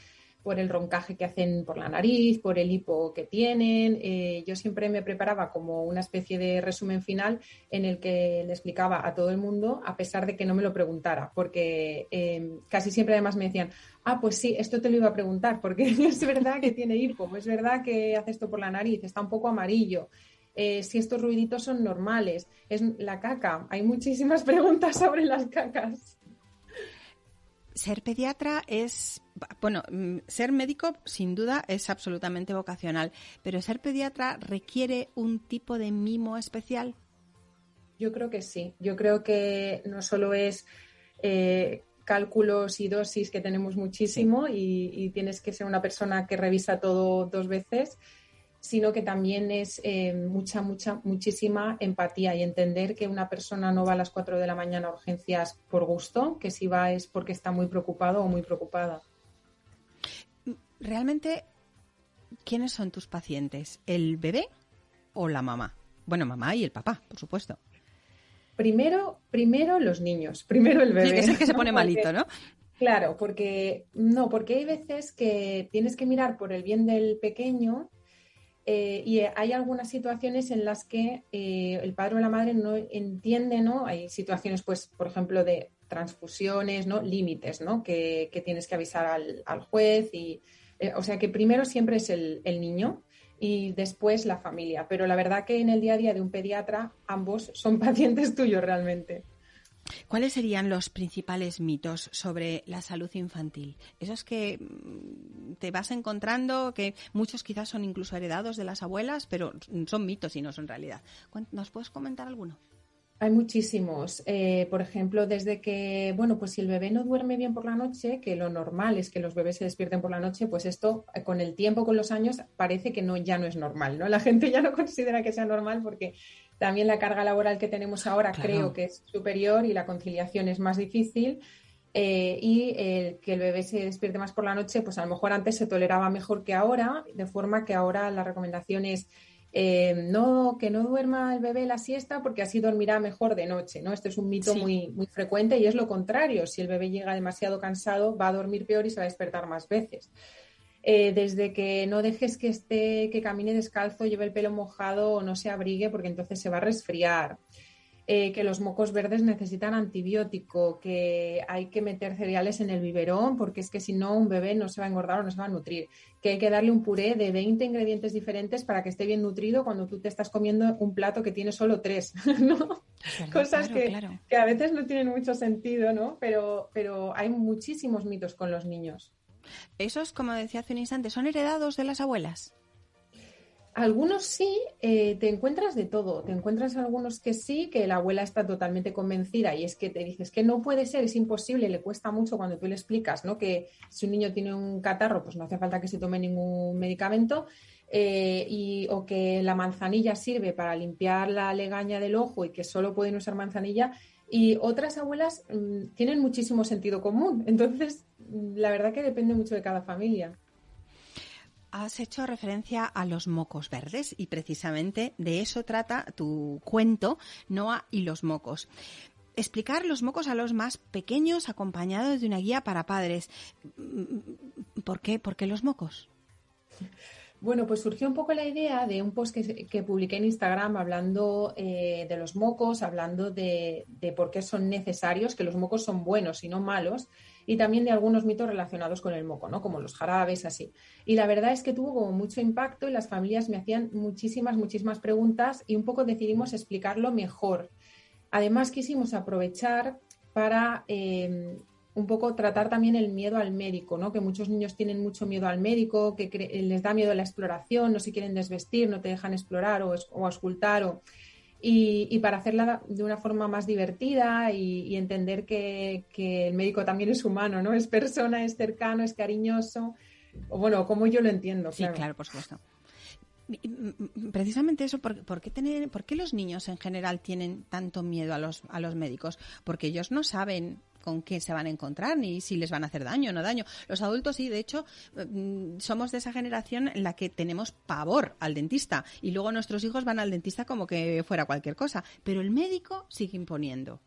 por el roncaje que hacen por la nariz, por el hipo que tienen. Eh, yo siempre me preparaba como una especie de resumen final en el que le explicaba a todo el mundo, a pesar de que no me lo preguntara, porque em, casi siempre además me decían, ah, pues sí, esto te lo iba a preguntar, porque es verdad que tiene hipo, es verdad que hace esto por la nariz, está un poco amarillo. Eh, si estos ruiditos son normales, es la caca. Hay muchísimas preguntas sobre las cacas ser pediatra es, bueno, mm, ser médico sin duda es absolutamente vocacional, pero ser pediatra requiere un tipo de mimo especial. Yo creo que sí. Yo creo que no solo es eh, cálculos y dosis que tenemos muchísimo y, tienes que ser una persona que revisa todo dos veces, sino que también es eh, mucha, mucha, muchísima empatía y entender que una persona no va a las 4 de la mañana a urgencias por gusto, que si va es porque está muy preocupado o muy preocupada. Realmente, ¿quiénes son tus pacientes? ¿El bebé o la mamá? Bueno, mamá y el papá, por supuesto. Primero, primero los niños, primero el bebé. Sí, es el que se pone malito, ¿no? Claro, porque no, porque hay veces que tienes que mirar por el bien del pequeño eh, y hay algunas situaciones en las que eh, el padre o la madre no entiende, ¿no? Hay situaciones, pues, por ejemplo, de transfusiones, ¿no? Límites, ¿no? Que, tienes que avisar al, juez y, eh, o sea, que primero siempre es el, el, niño y después la familia. Pero la verdad que en el día a día de un pediatra ambos son pacientes tuyos realmente. ¿Cuáles serían los principales mitos sobre la salud infantil? Esos que mm, te vas encontrando, que muchos quizás son incluso heredados de las abuelas, pero son mitos y no son realidad. ¿Nos puedes comentar alguno? Hay muchísimos. Eh, por ejemplo, desde que, bueno, pues si el bebé no duerme bien por la noche, que lo normal es que los bebés se despierten por la noche, pues esto eh, con el tiempo, con los años, parece que no, ya no es normal, ¿no? La gente ya no considera que sea normal porque también la carga laboral que tenemos ahora creo que es superior y la conciliación es más difícil. Eh, y el que el bebé se despierte más por la noche, pues a lo mejor antes se toleraba mejor que ahora, de forma que ahora la recomendación es eh, no, que no duerma el bebé la siesta porque así dormirá mejor de noche, ¿no? Esto es un mito muy, muy frecuente y es lo contrario. Si el bebé llega demasiado cansado, va a dormir peor y se va a despertar más veces. Eh, desde que no dejes que esté, que camine descalzo, lleve el pelo mojado o no se abrigue, porque entonces se va a resfriar. Eh, que los mocos verdes necesitan antibiótico, que hay que meter cereales en el biberón, porque es que si no, un bebé no se va a engordar o no se va a nutrir. Que hay que darle un puré de 20 ingredientes diferentes para que esté bien nutrido cuando tú te estás comiendo un plato que tiene solo tres, ¿no? Cosas que, que, a veces no tienen mucho sentido, ¿no? Pero, pero hay muchísimos mitos con los niños. Esos, como decía hace un instante, son heredados de las abuelas. Algunos sí, eh, te encuentras de todo. Te encuentras algunos que sí, que la abuela está totalmente convencida y es que te dices que no puede ser, es imposible, le cuesta mucho cuando tú le explicas ¿no? que si un niño tiene un catarro, pues no hace falta que se tome ningún medicamento. Eh, y, o que la manzanilla sirve para limpiar la legaña del ojo y que solo pueden usar manzanilla. Y otras abuelas mm, tienen muchísimo sentido común. Entonces, la verdad que depende mucho de cada familia. Has hecho referencia a los mocos verdes y precisamente de eso trata tu cuento, Noah y los mocos. Explicar los mocos a los más pequeños acompañados de una guía para padres. ¿Por qué? ¿Por qué los mocos? Bueno, pues surgió un poco la idea de un post que, publiqué en Instagram hablando eh, de los mocos, hablando de, por qué son necesarios, que los mocos son buenos y no malos, y también de algunos mitos relacionados con el moco, ¿no? Como los jarabes, así. Y la verdad es que tuvo como mucho impacto y las familias me hacían muchísimas, muchísimas preguntas y un poco decidimos explicarlo mejor. Además, quisimos aprovechar para eh, un poco tratar también el miedo al médico, ¿no? Que muchos niños tienen mucho miedo al médico, que les da miedo la exploración, no se quieren desvestir, no te dejan explorar o, o auscultar o y, para hacerla de una forma más divertida y, entender que, el médico también es humano, ¿no? Es persona, es cercano, es cariñoso. O bueno, como yo lo entiendo. Claro. Sí, claro, por supuesto. Precisamente eso, ¿por, qué tener, ¿por qué los niños en general tienen tanto miedo a los, a los médicos? Porque ellos no saben con qué se van a encontrar ni si les van a hacer daño o no daño. Los adultos sí, de hecho, mm, somos de esa generación en la que tenemos pavor al dentista y luego nuestros hijos van al dentista como que fuera cualquier cosa, pero el médico sigue imponiendo.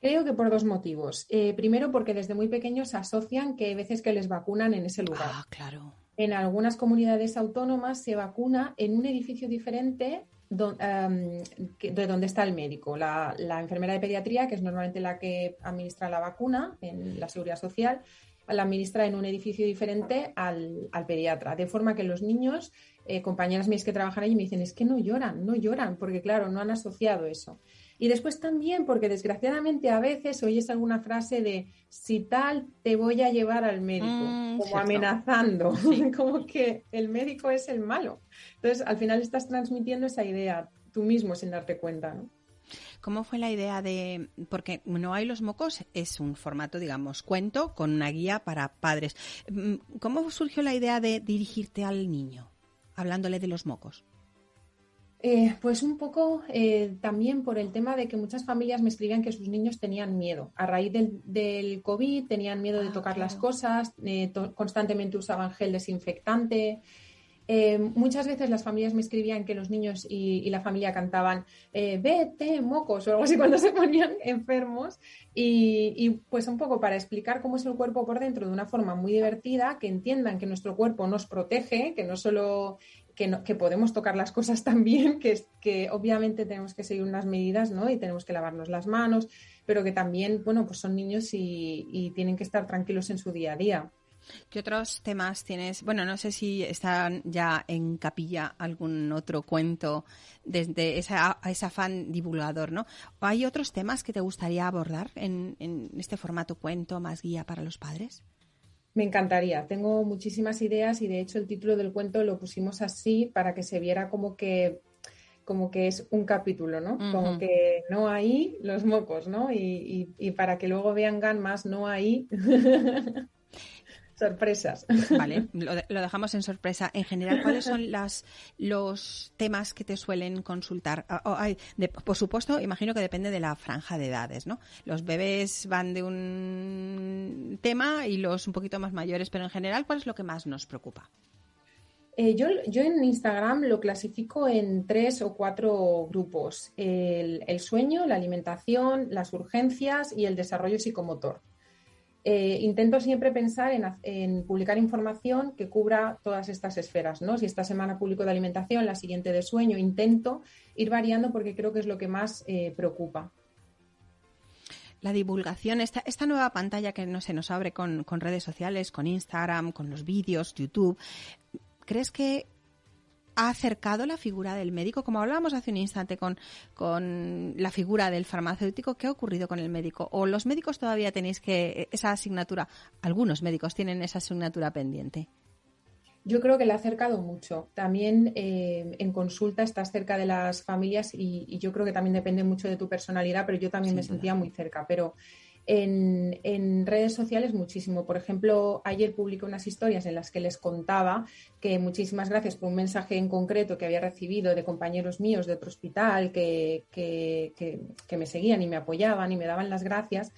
Creo que por dos motivos. Eh, primero, porque desde muy pequeños asocian que hay veces que les vacunan en ese lugar. Ah, claro. En algunas comunidades autónomas se vacuna en un edificio diferente de donde está el médico. La, enfermera de pediatría, que es normalmente la que administra la vacuna en la seguridad social, la administra en un edificio diferente al, pediatra. De forma que los niños, eh, compañeras mías que trabajan allí, me dicen, es que no lloran, no lloran, porque claro, no han asociado eso. Y después también porque desgraciadamente a veces oyes alguna frase de si tal te voy a llevar al médico, mm, como amenazando, como que el médico es el malo. Entonces al final estás transmitiendo esa idea tú mismo sin darte cuenta, ¿no? ¿Cómo fue la idea de.? Porque No hay los mocos es un formato, digamos, cuento con una guía para padres. Mm, ¿Cómo surgió la idea de dirigirte al niño, hablándole de los mocos? Eh, pues un poco eh, también por el tema de que muchas familias me escribían que sus niños tenían miedo. A raíz del, COVID tenían miedo de ah, tocar las cosas, eh, constantemente usaban gel desinfectante. Muchas veces las familias me escribían que los niños y, la familia cantaban vete, mocos o algo así cuando se ponían enfermos. Y, y, pues un poco para explicar cómo es el cuerpo por dentro de una forma muy divertida, que entiendan que nuestro cuerpo nos protege, que no solo que, podemos tocar las cosas también, que, que obviamente tenemos que seguir unas medidas, ¿no? Y tenemos que lavarnos las manos, pero que también, bueno, pues son niños y, tienen que estar tranquilos en su día a día. ¿Qué otros temas tienes? Bueno, no sé si están ya en capilla algún otro cuento desde esa, ese afán divulgador, ¿no? ¿O hay otros temas que te gustaría abordar en, en este formato cuento más guía para los padres? Me encantaría. Tengo muchísimas ideas y de hecho el título del cuento lo pusimos así para que se viera como que como que es un capítulo, ¿no? Como que no hay los mocos, ¿no? Y, y, para que luego vean más no hay sorpresas. Vale, lo, dejamos en sorpresa. En general, ¿cuáles son las, los temas que te suelen consultar? Ah, por supuesto, imagino que depende de la franja de edades, ¿no? Los bebés van de un tema y los un poquito más mayores, pero en general, ¿cuál es lo que más nos preocupa? Eh, yo, yo, en Instagram lo clasifico en tres o cuatro grupos. el sueño, la alimentación, las urgencias y el desarrollo psicomotor. Eh, intento siempre pensar en, publicar información que cubra todas estas esferas, ¿no? Si esta semana publico de alimentación, la siguiente de sueño, intento ir variando porque creo que es lo que más eh, preocupa. La divulgación, esta, esta nueva pantalla que no se nos abre con, con redes sociales, con Instagram, con los vídeos, YouTube, ¿crees que ha acercado la figura del médico, como hablábamos hace un instante con, con la figura del farmacéutico, ¿qué ha ocurrido con el médico? ¿O los médicos todavía tenéis que esa asignatura, algunos médicos tienen esa asignatura pendiente? Yo creo que le ha acercado mucho. También eh, en consulta estás cerca de las familias y, yo creo que también depende mucho de tu personalidad, pero yo también me sentía muy cerca. Pero en, redes sociales muchísimo. Por ejemplo, ayer publiqué unas historias en las que les contaba que muchísimas gracias por un mensaje en concreto que había recibido de compañeros míos de otro hospital que, que, me seguían y me apoyaban y me daban las gracias.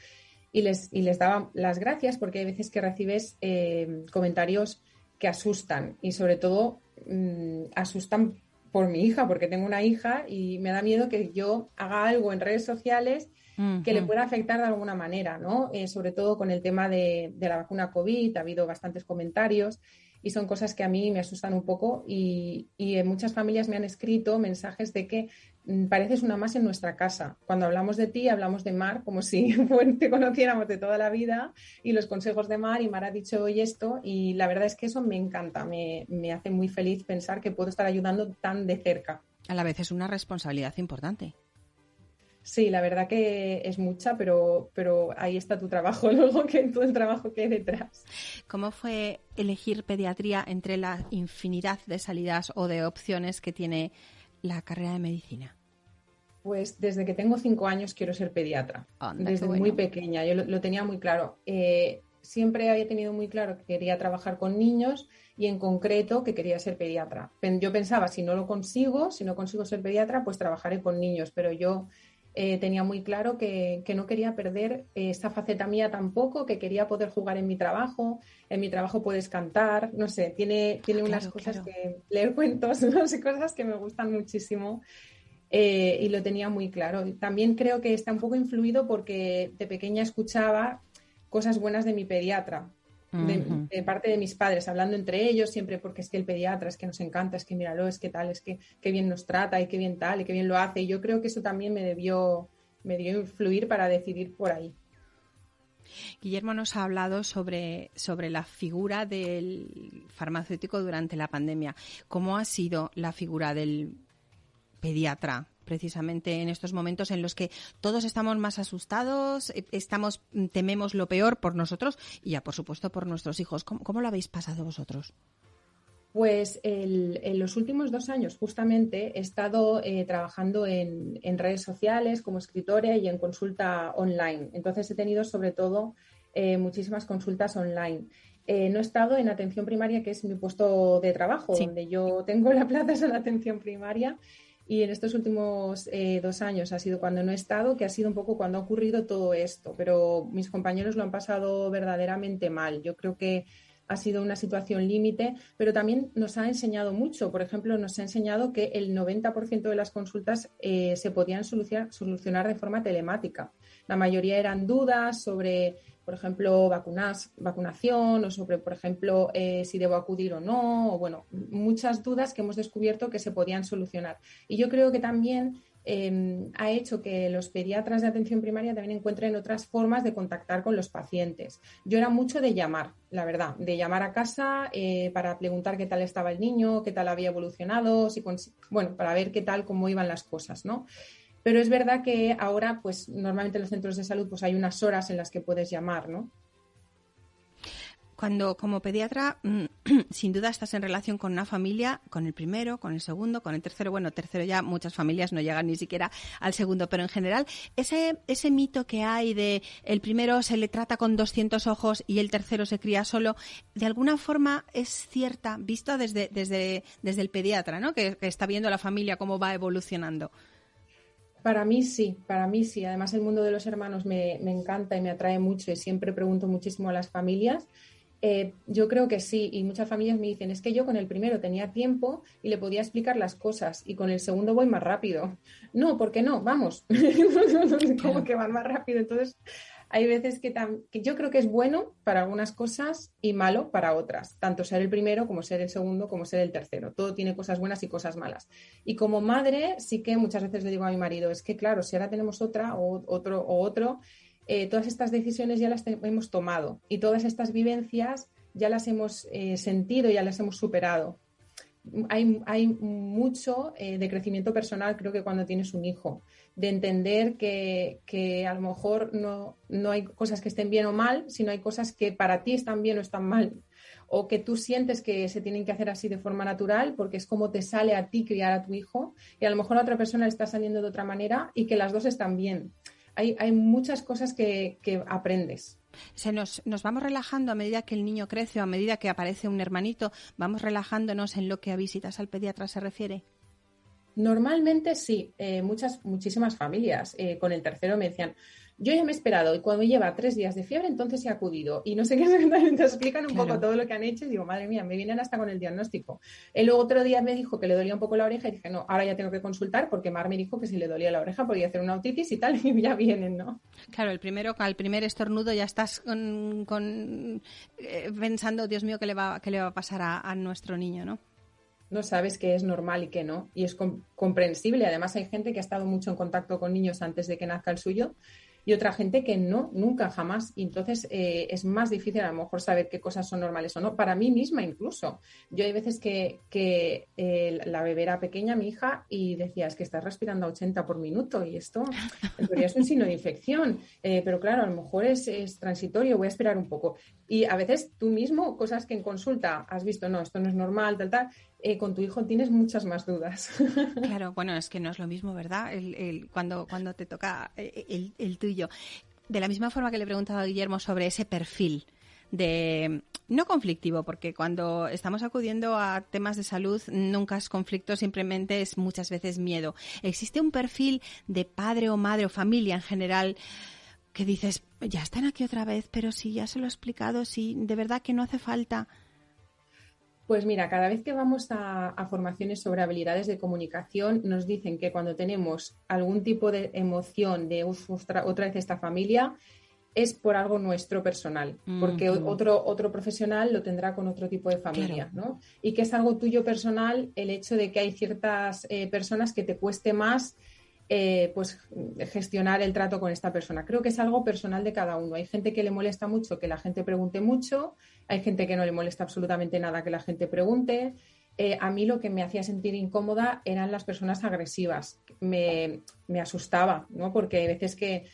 Y les, y les daba las gracias porque hay veces que recibes eh, comentarios que asustan y sobre todo mm, asustan por mi hija, porque tengo una hija y me da miedo que yo haga algo en redes sociales que le pueda afectar de alguna manera, ¿no? Eh, sobre todo con el tema de, la vacuna COVID, ha habido bastantes comentarios y son cosas que a mí me asustan un poco y, en muchas familias me han escrito mensajes de que mm, pareces una más en nuestra casa. Cuando hablamos de ti, hablamos de Mar como si te conociéramos de toda la vida y los consejos de Mar y Mar ha dicho hoy esto y la verdad es que eso me encanta, me, me hace muy feliz pensar que puedo estar ayudando tan de cerca. A la vez es una responsabilidad importante. Sí, la verdad que es mucha, pero, pero ahí está tu trabajo, luego que todo el trabajo que hay detrás. ¿Cómo fue elegir pediatría entre la infinidad de salidas o de opciones que tiene la carrera de medicina? Pues desde que tengo cinco años quiero ser pediatra, desde muy pequeña, yo lo, tenía muy claro. Eh, siempre había tenido muy claro que quería trabajar con niños y en concreto que quería ser pediatra. Yo pensaba, si no lo consigo, si no consigo ser pediatra, pues trabajaré con niños, pero yo eh, tenía muy claro que, no quería perder eh, esta faceta mía tampoco, que quería poder jugar en mi trabajo. En mi trabajo puedes cantar, no sé, tiene, tiene unas cosas que leer cuentos, sé, cosas que me gustan muchísimo. Eh, y lo tenía muy claro. También creo que está un poco influido porque de pequeña escuchaba cosas buenas de mi pediatra de, parte de mis padres, hablando entre ellos siempre porque es que el pediatra es que nos encanta, es que míralo, es que tal, es que qué bien nos trata y qué bien tal y qué bien lo hace. Y yo creo que eso también me debió, me debió influir para decidir por ahí. Guillermo nos ha hablado sobre, sobre la figura del farmacéutico durante la pandemia. ¿Cómo ha sido la figura del pediatra precisamente en estos momentos en los que todos estamos más asustados, eh, estamos mm, tememos lo peor por nosotros y ya por supuesto por nuestros hijos. ¿Cómo, lo habéis pasado vosotros? Pues en los últimos dos años justamente he estado eh, trabajando en, redes sociales como escritora y en consulta online. Entonces he tenido sobre todo eh, muchísimas consultas online. no he estado en atención primaria, que es mi puesto de trabajo, donde yo tengo la plaza en atención primaria y en estos últimos eh, dos años ha sido cuando no he estado, que ha sido un poco cuando ha ocurrido todo esto, pero mis compañeros lo han pasado verdaderamente mal. Yo creo que ha sido una situación límite, pero también nos ha enseñado mucho. Por ejemplo, nos ha enseñado que el 90% de las consultas eh, se podían solucionar de forma telemática. La mayoría eran dudas sobre por ejemplo, vacunas, vacunación o sobre, por ejemplo, eh, si debo acudir o no, o bueno, muchas dudas que hemos descubierto que se podían solucionar. Y yo creo que también em, ha hecho que los pediatras de atención primaria también encuentren otras formas de contactar con los pacientes. Yo era mucho de llamar, la verdad, de llamar a casa eh, para preguntar qué tal estaba el niño, qué tal había evolucionado, bueno, para ver qué tal, cómo iban las cosas, ¿no? Pero es verdad que ahora, pues normalmente en los centros de salud, pues hay unas horas en las que puedes llamar, ¿no? Cuando como pediatra, mm, sin duda estás en relación con una familia, con el primero, con el segundo, con el tercero. Bueno, tercero ya muchas familias no llegan ni siquiera al segundo, pero en general ese ese mito que hay de el primero se le trata con 200 ojos y el tercero se cría solo, de alguna forma es cierta, visto desde desde desde el pediatra, ¿no? Que, que está viendo la familia cómo va evolucionando. Para mí sí, para mí sí. Además el mundo de los hermanos me, encanta y me atrae mucho y siempre pregunto muchísimo a las familias. Eh, yo creo que sí, y muchas familias me dicen, es que yo con el primero tenía tiempo y le podía explicar las cosas, y con el segundo voy más rápido. No, ¿por qué no? Vamos, como que van más rápido. Entonces, hay veces que, yo creo que es bueno para algunas cosas y malo para otras, tanto ser el primero como ser el segundo como ser el tercero. Todo tiene cosas buenas y cosas malas. Y como madre, sí que muchas veces le digo a mi marido, es que claro, si ahora tenemos otra o otro o otro, eh, todas estas decisiones ya las hemos tomado y todas estas vivencias ya las hemos eh, sentido, ya las hemos superado. Hay, mucho eh, de crecimiento personal, creo que cuando tienes un hijo de entender que, a lo mejor no, no, hay cosas que estén bien o mal, sino hay cosas que para ti están bien o están mal, o que tú sientes que se tienen que hacer así de forma natural, porque es como te sale a ti criar a tu hijo, y a lo mejor a otra persona le está saliendo de otra manera y que las dos están bien. Hay, hay muchas cosas que, que aprendes. Se nos, nos, vamos relajando a medida que el niño crece o a medida que aparece un hermanito, vamos relajándonos en lo que a visitas al pediatra se refiere. Normalmente sí, eh, muchas, muchísimas familias eh, con el tercero me decían, yo ya me he esperado y cuando lleva tres días de fiebre, entonces he acudido. Y no sé qué, te explican un poco todo lo que han hecho y digo, madre mía, me vienen hasta con el diagnóstico. El luego otro día me dijo que le dolía un poco la oreja y dije, no, ahora ya tengo que consultar porque Mar me dijo que si le dolía la oreja podía hacer una otitis y tal, y ya vienen, ¿no? Claro, el primero, al primer estornudo ya estás con, eh, pensando, Dios mío, ¿qué le va, qué le va a pasar a, nuestro niño, ¿no? No sabes qué es normal y qué no. Y es comprensible. Además, hay gente que ha estado mucho en contacto con niños antes de que nazca el suyo y otra gente que no, nunca, jamás. Y entonces eh, es más difícil a lo mejor saber qué cosas son normales o no. Para mí misma incluso. Yo hay veces que, que eh, la bebé era pequeña, mi hija, y decía, es que estás respirando a 80 por minuto y esto en es un signo de infección. Eh, pero claro, a lo mejor es, es, transitorio, voy a esperar un poco. Y a veces tú mismo, cosas que en consulta has visto, no, esto no es normal, tal, tal, eh, con tu hijo tienes muchas más dudas. Claro, bueno, es que no es lo mismo, ¿verdad? El, cuando, cuando te toca eh, el, tuyo. De la misma forma que le he preguntado a Guillermo sobre ese perfil de no conflictivo, porque cuando estamos acudiendo a temas de salud nunca es conflicto, simplemente es muchas veces miedo. ¿Existe un perfil de padre o madre o familia en general que dices, ya están aquí otra vez, pero si ya se lo he explicado, si de verdad que no hace falta? Pues mira, cada vez que vamos a, formaciones sobre habilidades de comunicación, nos dicen que cuando tenemos algún tipo de emoción de otra, vez esta familia, es por algo nuestro personal, porque otro, otro profesional lo tendrá con otro tipo de familia, ¿no? Y que es algo tuyo personal el hecho de que hay ciertas eh, personas que te cueste más eh, pues gestionar el trato con esta persona. Creo que es algo personal de cada uno. Hay gente que le molesta mucho que la gente pregunte mucho, hay gente que no le molesta absolutamente nada que la gente pregunte. Eh, a mí lo que me hacía sentir incómoda eran las personas agresivas. Me, me asustaba, ¿no? Porque hay veces que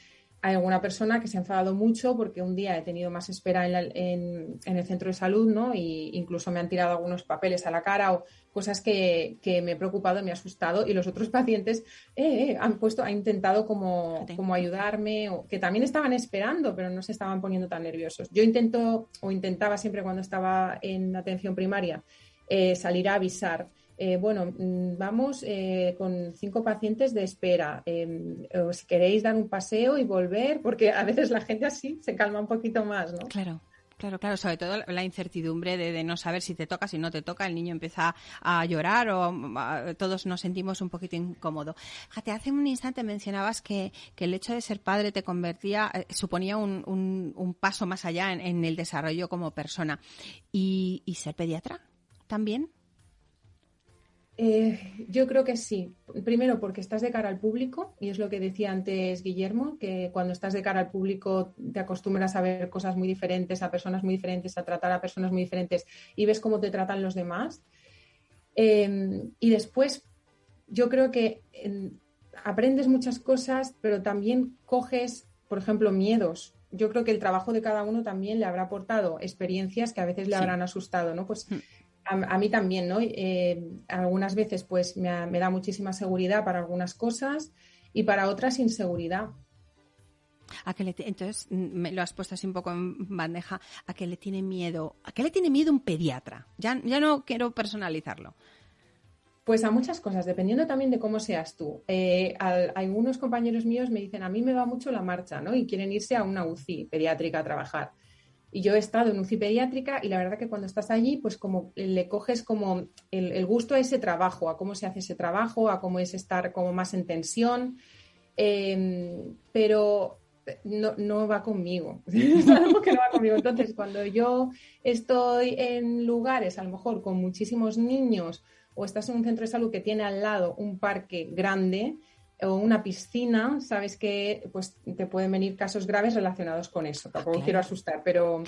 hay alguna persona que se ha enfadado mucho porque un día he tenido más espera en, el centro de salud, ¿no? Y incluso me han tirado algunos papeles a la cara o cosas que, me he preocupado, me ha asustado y los otros pacientes eh, eh, han puesto, han intentado como, como ayudarme o que también estaban esperando, pero no se estaban poniendo tan nerviosos. Yo intento o intentaba siempre cuando estaba en atención primaria eh, salir a avisar eh, bueno, mm, vamos eh, con cinco pacientes de espera. Eh, si queréis dar un paseo y volver, porque a veces la gente así se calma un poquito más, ¿no? Claro. Claro, claro, sobre todo la incertidumbre de, no saber si te toca, si no te toca, el niño empieza a llorar o todos nos sentimos un poquito incómodos. Fíjate, hace un instante mencionabas que, el hecho de ser padre te convertía, suponía un, paso más allá en, el desarrollo como persona. ¿Y, y ser pediatra también? Eh, yo creo que sí. Primero porque estás de cara al público, y es lo que decía antes Guillermo, que cuando estás de cara al público te acostumbras a ver cosas muy diferentes, a personas muy diferentes, a tratar a personas muy diferentes y ves cómo te tratan los demás. Em, y después yo creo que aprendes muchas cosas, pero también coges, por ejemplo, miedos. Yo creo que el trabajo de cada uno también le habrá aportado experiencias que a veces le habrán asustado, ¿no? Pues hmm a, mí también, ¿no? Eh, algunas veces pues me, da muchísima seguridad para algunas cosas y para otras inseguridad. ¿A que le entonces, mm, me lo has puesto así un poco en bandeja, ¿a qué le tiene miedo? ¿A qué le tiene miedo un pediatra? Ya, ya no quiero personalizarlo. Pues a muchas cosas, dependiendo también de cómo seas tú. Eh, algunos compañeros míos me dicen, a mí me va mucho la marcha, ¿no? Y quieren irse a una UCI pediátrica a trabajar. Y yo he estado en UCI pediátrica y la verdad que cuando estás allí, pues como le coges como el, gusto a ese trabajo, a cómo se hace ese trabajo, a cómo es estar como más en em, pero no, no, va conmigo. algo que no va conmigo. Entonces, cuando yo estoy en lugares, a lo mejor con muchísimos niños, o estás en un centro de salud que tiene al lado un parque grande, o una piscina, sabes que pues te pueden venir casos graves relacionados con eso. Tampoco quiero asustar, pero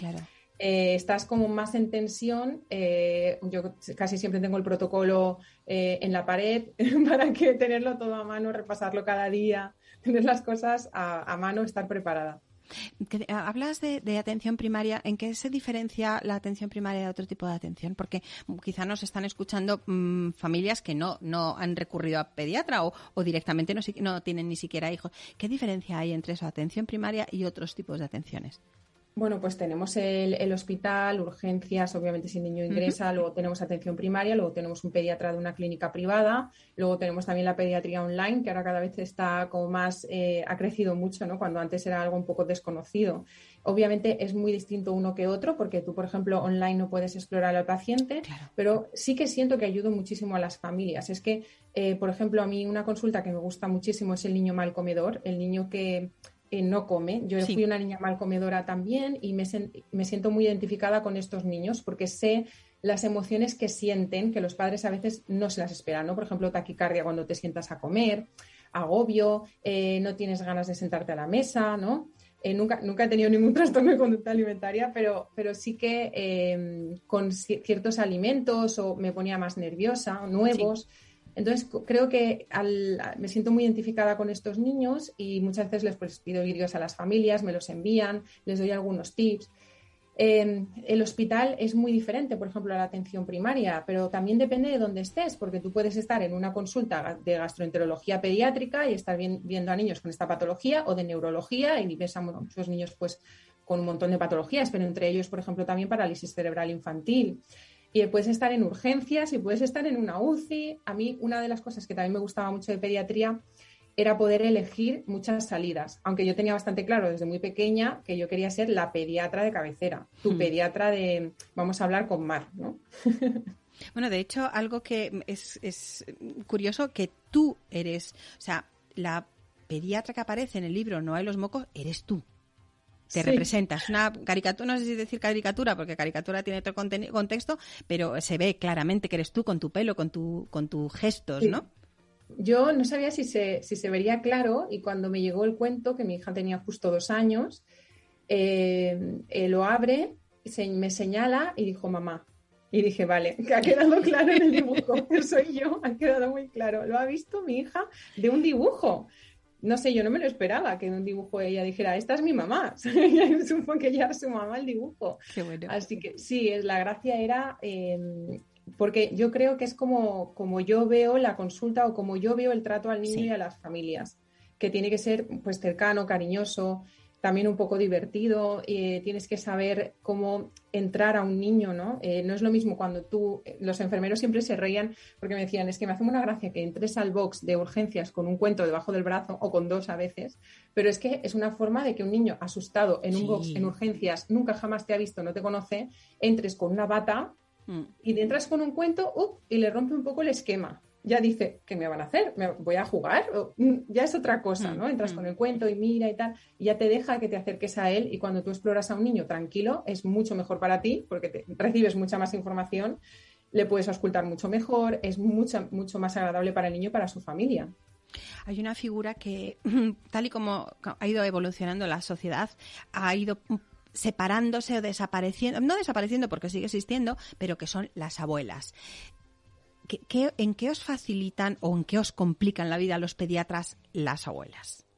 eh, estás como más en tensión. Eh, yo casi siempre tengo el protocolo eh, en la pared para que tenerlo todo a mano, repasarlo cada día, tener las cosas a mano, estar preparada. Hablas de, atención primaria. ¿En qué se diferencia la atención primaria de otro tipo de atención? Porque quizá nos están escuchando mm, familias que no, no han recurrido a pediatra o, directamente no, no, tienen ni siquiera hijos. ¿Qué diferencia hay entre esa atención primaria y otros tipos de atenciones? Bueno, pues tenemos el, hospital, urgencias, obviamente si el niño ingresa, luego tenemos atención primaria, luego tenemos un pediatra de una clínica privada, luego tenemos también la pediatría online, que ahora cada vez está como más, eh, ha crecido mucho, ¿no? Cuando antes era algo un poco desconocido. Obviamente es muy distinto uno que otro, porque tú, por ejemplo, online no puedes explorar al paciente, pero sí que siento que ayudo muchísimo a las familias. Es que, eh, por ejemplo, a mí una consulta que me gusta muchísimo es el niño mal comedor, el niño que eh, no come. Yo fui una niña mal comedora también y me, me siento muy identificada con estos niños porque sé las emociones que sienten, que los padres a veces no se las esperan, ¿no? Por ejemplo, taquicardia cuando te sientas a comer, agobio, eh, no tienes ganas de sentarte a la mesa, ¿no? Eh, nunca, nunca he tenido ningún trastorno de conducta alimentaria, pero, pero sí que em, con ciertos alimentos o me ponía más nerviosa, nuevos. Entonces, creo que me siento muy identificada con estos niños y muchas veces les pues, pido vídeos a las familias, me los envían, les doy algunos tips. Em, el hospital es muy diferente, por ejemplo, a la atención primaria, pero también depende de dónde estés, porque tú puedes estar en una consulta de gastroenterología pediátrica y estar viendo a niños con esta patología o de neurología y ves a muchos niños pues, con un montón de patologías, pero entre ellos, por ejemplo, también parálisis cerebral infantil y puedes estar en urgencias y puedes estar en una UCI. A mí una de las cosas que también me gustaba mucho de pediatría era poder elegir muchas salidas, aunque yo tenía bastante claro desde muy pequeña que yo quería ser la pediatra de cabecera, tu hmm. pediatra de, vamos a hablar con Mar, ¿no? Bueno, de hecho, algo que es, es curioso que tú eres, o sea, la pediatra que aparece en el libro No hay los mocos, eres tú te representas. Una caricatura, no sé si decir caricatura, porque caricatura tiene otro contexto, pero se ve claramente que eres tú con tu pelo, con tu, con tus gestos, ¿no? Yo no sabía si se, si se vería claro y cuando me llegó el cuento, que mi hija tenía justo dos años, eh, eh, lo abre, se, me señala y dijo mamá. Y dije, vale, que ha quedado claro en el dibujo, soy yo, ha quedado muy claro. Lo ha visto mi hija de un dibujo no sé, yo no me lo esperaba que en un dibujo ella dijera, esta es mi mamá. Supongo que ya era su mamá el dibujo. Así que sí, la gracia era, em, porque yo creo que es como, como yo veo la consulta o como yo veo el trato al niño y a las familias, que tiene que ser pues cercano, cariñoso, también un poco divertido, eh, tienes que saber cómo entrar a un niño, ¿no? Eh, no es lo mismo cuando tú, los enfermeros siempre se reían porque me decían, es que me hace una gracia que entres al box de urgencias con un cuento debajo del brazo o con dos a veces, pero es que es una forma de que un niño asustado en un box en urgencias, nunca jamás te ha visto, no te conoce, entres con una bata mm. y entras con un cuento uh, y le rompe un poco el esquema ya dice, ¿qué me van a hacer? ¿Me voy a jugar? Mm, ya es otra cosa, ¿no? Mm, Entras con mm. el cuento y mira y tal, y ya te deja que te acerques a él y cuando tú exploras a un niño tranquilo es mucho mejor para ti porque te, recibes mucha más información, le puedes auscultar mucho mejor, es mucho, mucho más agradable para el niño y para su familia. Hay una figura que, tal y como ha ido evolucionando la sociedad, ha ido separándose o desapareciendo, no desapareciendo porque sigue existiendo, pero que son las abuelas. ¿En qué os facilitan o en qué os complican la vida a los pediatras las abuelas?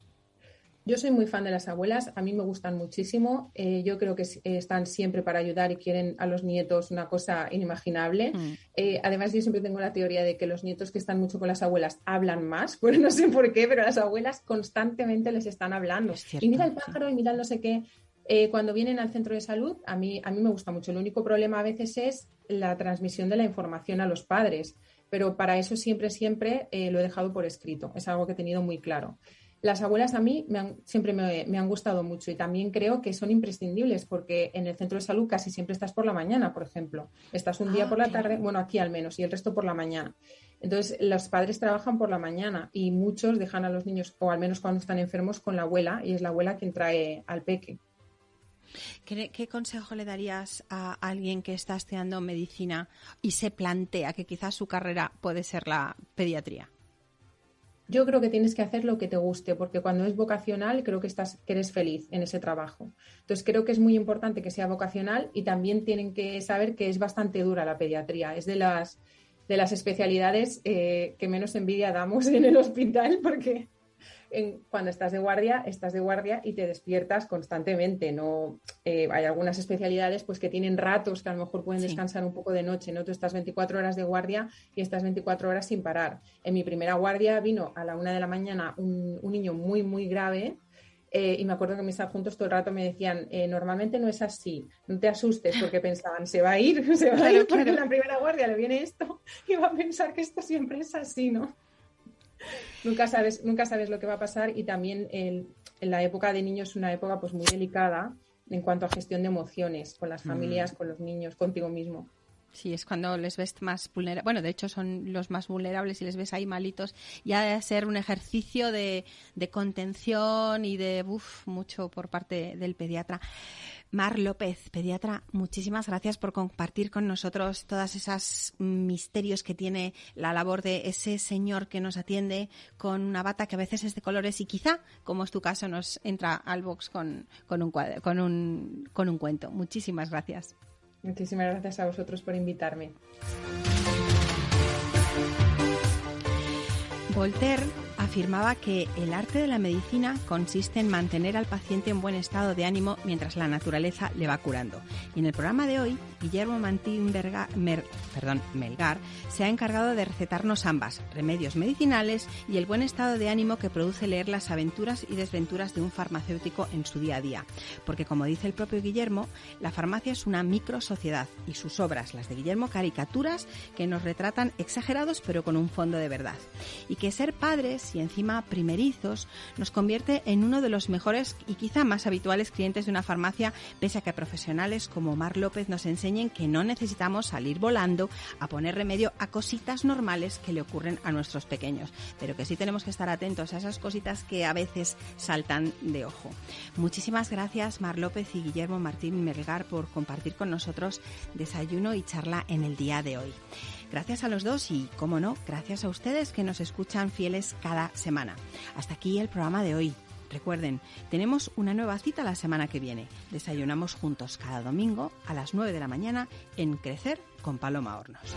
Yo soy muy fan de las abuelas, a mí me gustan muchísimo. Eh, yo creo que están siempre para ayudar y quieren a los nietos una cosa inimaginable. Mm. Eh, además, yo siempre tengo la teoría de que los nietos que están mucho con las abuelas hablan más, pues no sé por qué, pero las abuelas constantemente les están hablando. y mira el pájaro y mira no sé qué. Eh, cuando vienen al centro de salud, a mí, a mí me gusta mucho. El único problema a veces es la transmisión de la información a los padres, pero para eso siempre, siempre eh, lo he dejado por escrito. Es algo que he tenido muy claro. Las abuelas a mí siempre me, han gustado mucho y también creo que son imprescindibles porque en el centro de salud casi siempre estás por la mañana, por ejemplo. Estás un día ah, por la tarde, bueno, aquí al menos, y el resto por la mañana. Entonces, los padres trabajan por la mañana y muchos dejan a los niños, o al menos cuando están enfermos, con la abuela y es la abuela quien trae al peque. ¿Qué, consejo le darías a alguien que está estudiando medicina y se plantea que quizás su carrera puede ser la pediatría? Yo creo que tienes que hacer lo que te guste, porque cuando es vocacional creo que estás, que eres feliz en ese trabajo. Entonces creo que es muy importante que sea vocacional y también tienen que saber que es bastante dura la pediatría. Es de las de las especialidades eh, que menos envidia damos en el hospital, porque cuando estás de guardia, estás de guardia y te despiertas constantemente. No, eh, hay algunas especialidades pues, que tienen ratos que a lo mejor pueden descansar un poco de noche. ¿no? Tú estás 24 horas de guardia y estás 24 horas sin parar. En mi primera guardia vino a la una de la mañana un, niño muy, muy grave. Eh, y me acuerdo que mis adjuntos todo el rato me decían, eh, normalmente no es así, no te asustes, porque pensaban, se va a ir, se va a ir porque en la primera guardia le viene esto y va a pensar que esto siempre es así, ¿no? Nunca sabes, nunca sabes lo que va a pasar y también en la época de niños es una época pues muy delicada en cuanto a gestión de emociones con las mm. familias, con los niños, contigo mismo. Sí, es cuando les ves más vulnerables. Bueno, de hecho son los más vulnerables y les ves ahí malitos. Ya de ser un ejercicio de, contención y de uf, mucho por parte del pediatra. Mar López, pediatra, muchísimas gracias por compartir con nosotros todos esos misterios que tiene la labor de ese señor que nos atiende con una bata que a veces es de colores y quizá, como es tu caso, nos entra al box con, con, un, con, un, con un cuento. Muchísimas gracias. Muchísimas gracias a vosotros por invitarme. Voltaire afirmaba que el arte de la medicina consiste en mantener al paciente en buen estado de ánimo mientras la naturaleza le va curando. Y en el programa de hoy, Guillermo Mantín Melgar se ha encargado de recetarnos ambas, remedios medicinales y el buen estado de ánimo que produce leer las aventuras y desventuras de un farmacéutico en su día a día. Porque como dice el propio Guillermo, la farmacia es una micro sociedad y sus obras, las de Guillermo, caricaturas que nos retratan exagerados pero con un fondo de verdad. Y que ser padres y encima primerizos nos convierte en uno de los mejores y quizá más habituales clientes de una farmacia, pese a que profesionales como Mar López nos enseñen que no necesitamos salir volando a poner remedio a cositas normales que le ocurren a nuestros pequeños, pero que sí tenemos que estar atentos a esas cositas que a veces saltan de ojo. Muchísimas gracias Mar López y Guillermo Martín Melgar por compartir con nosotros desayuno y charla en el día de hoy. Gracias a los dos y, como no, gracias a ustedes que nos escuchan fieles cada semana. Hasta aquí el programa de hoy. Recuerden, tenemos una nueva cita la semana que viene. Desayunamos juntos cada domingo a las 9 de la mañana en Crecer con Paloma Hornos.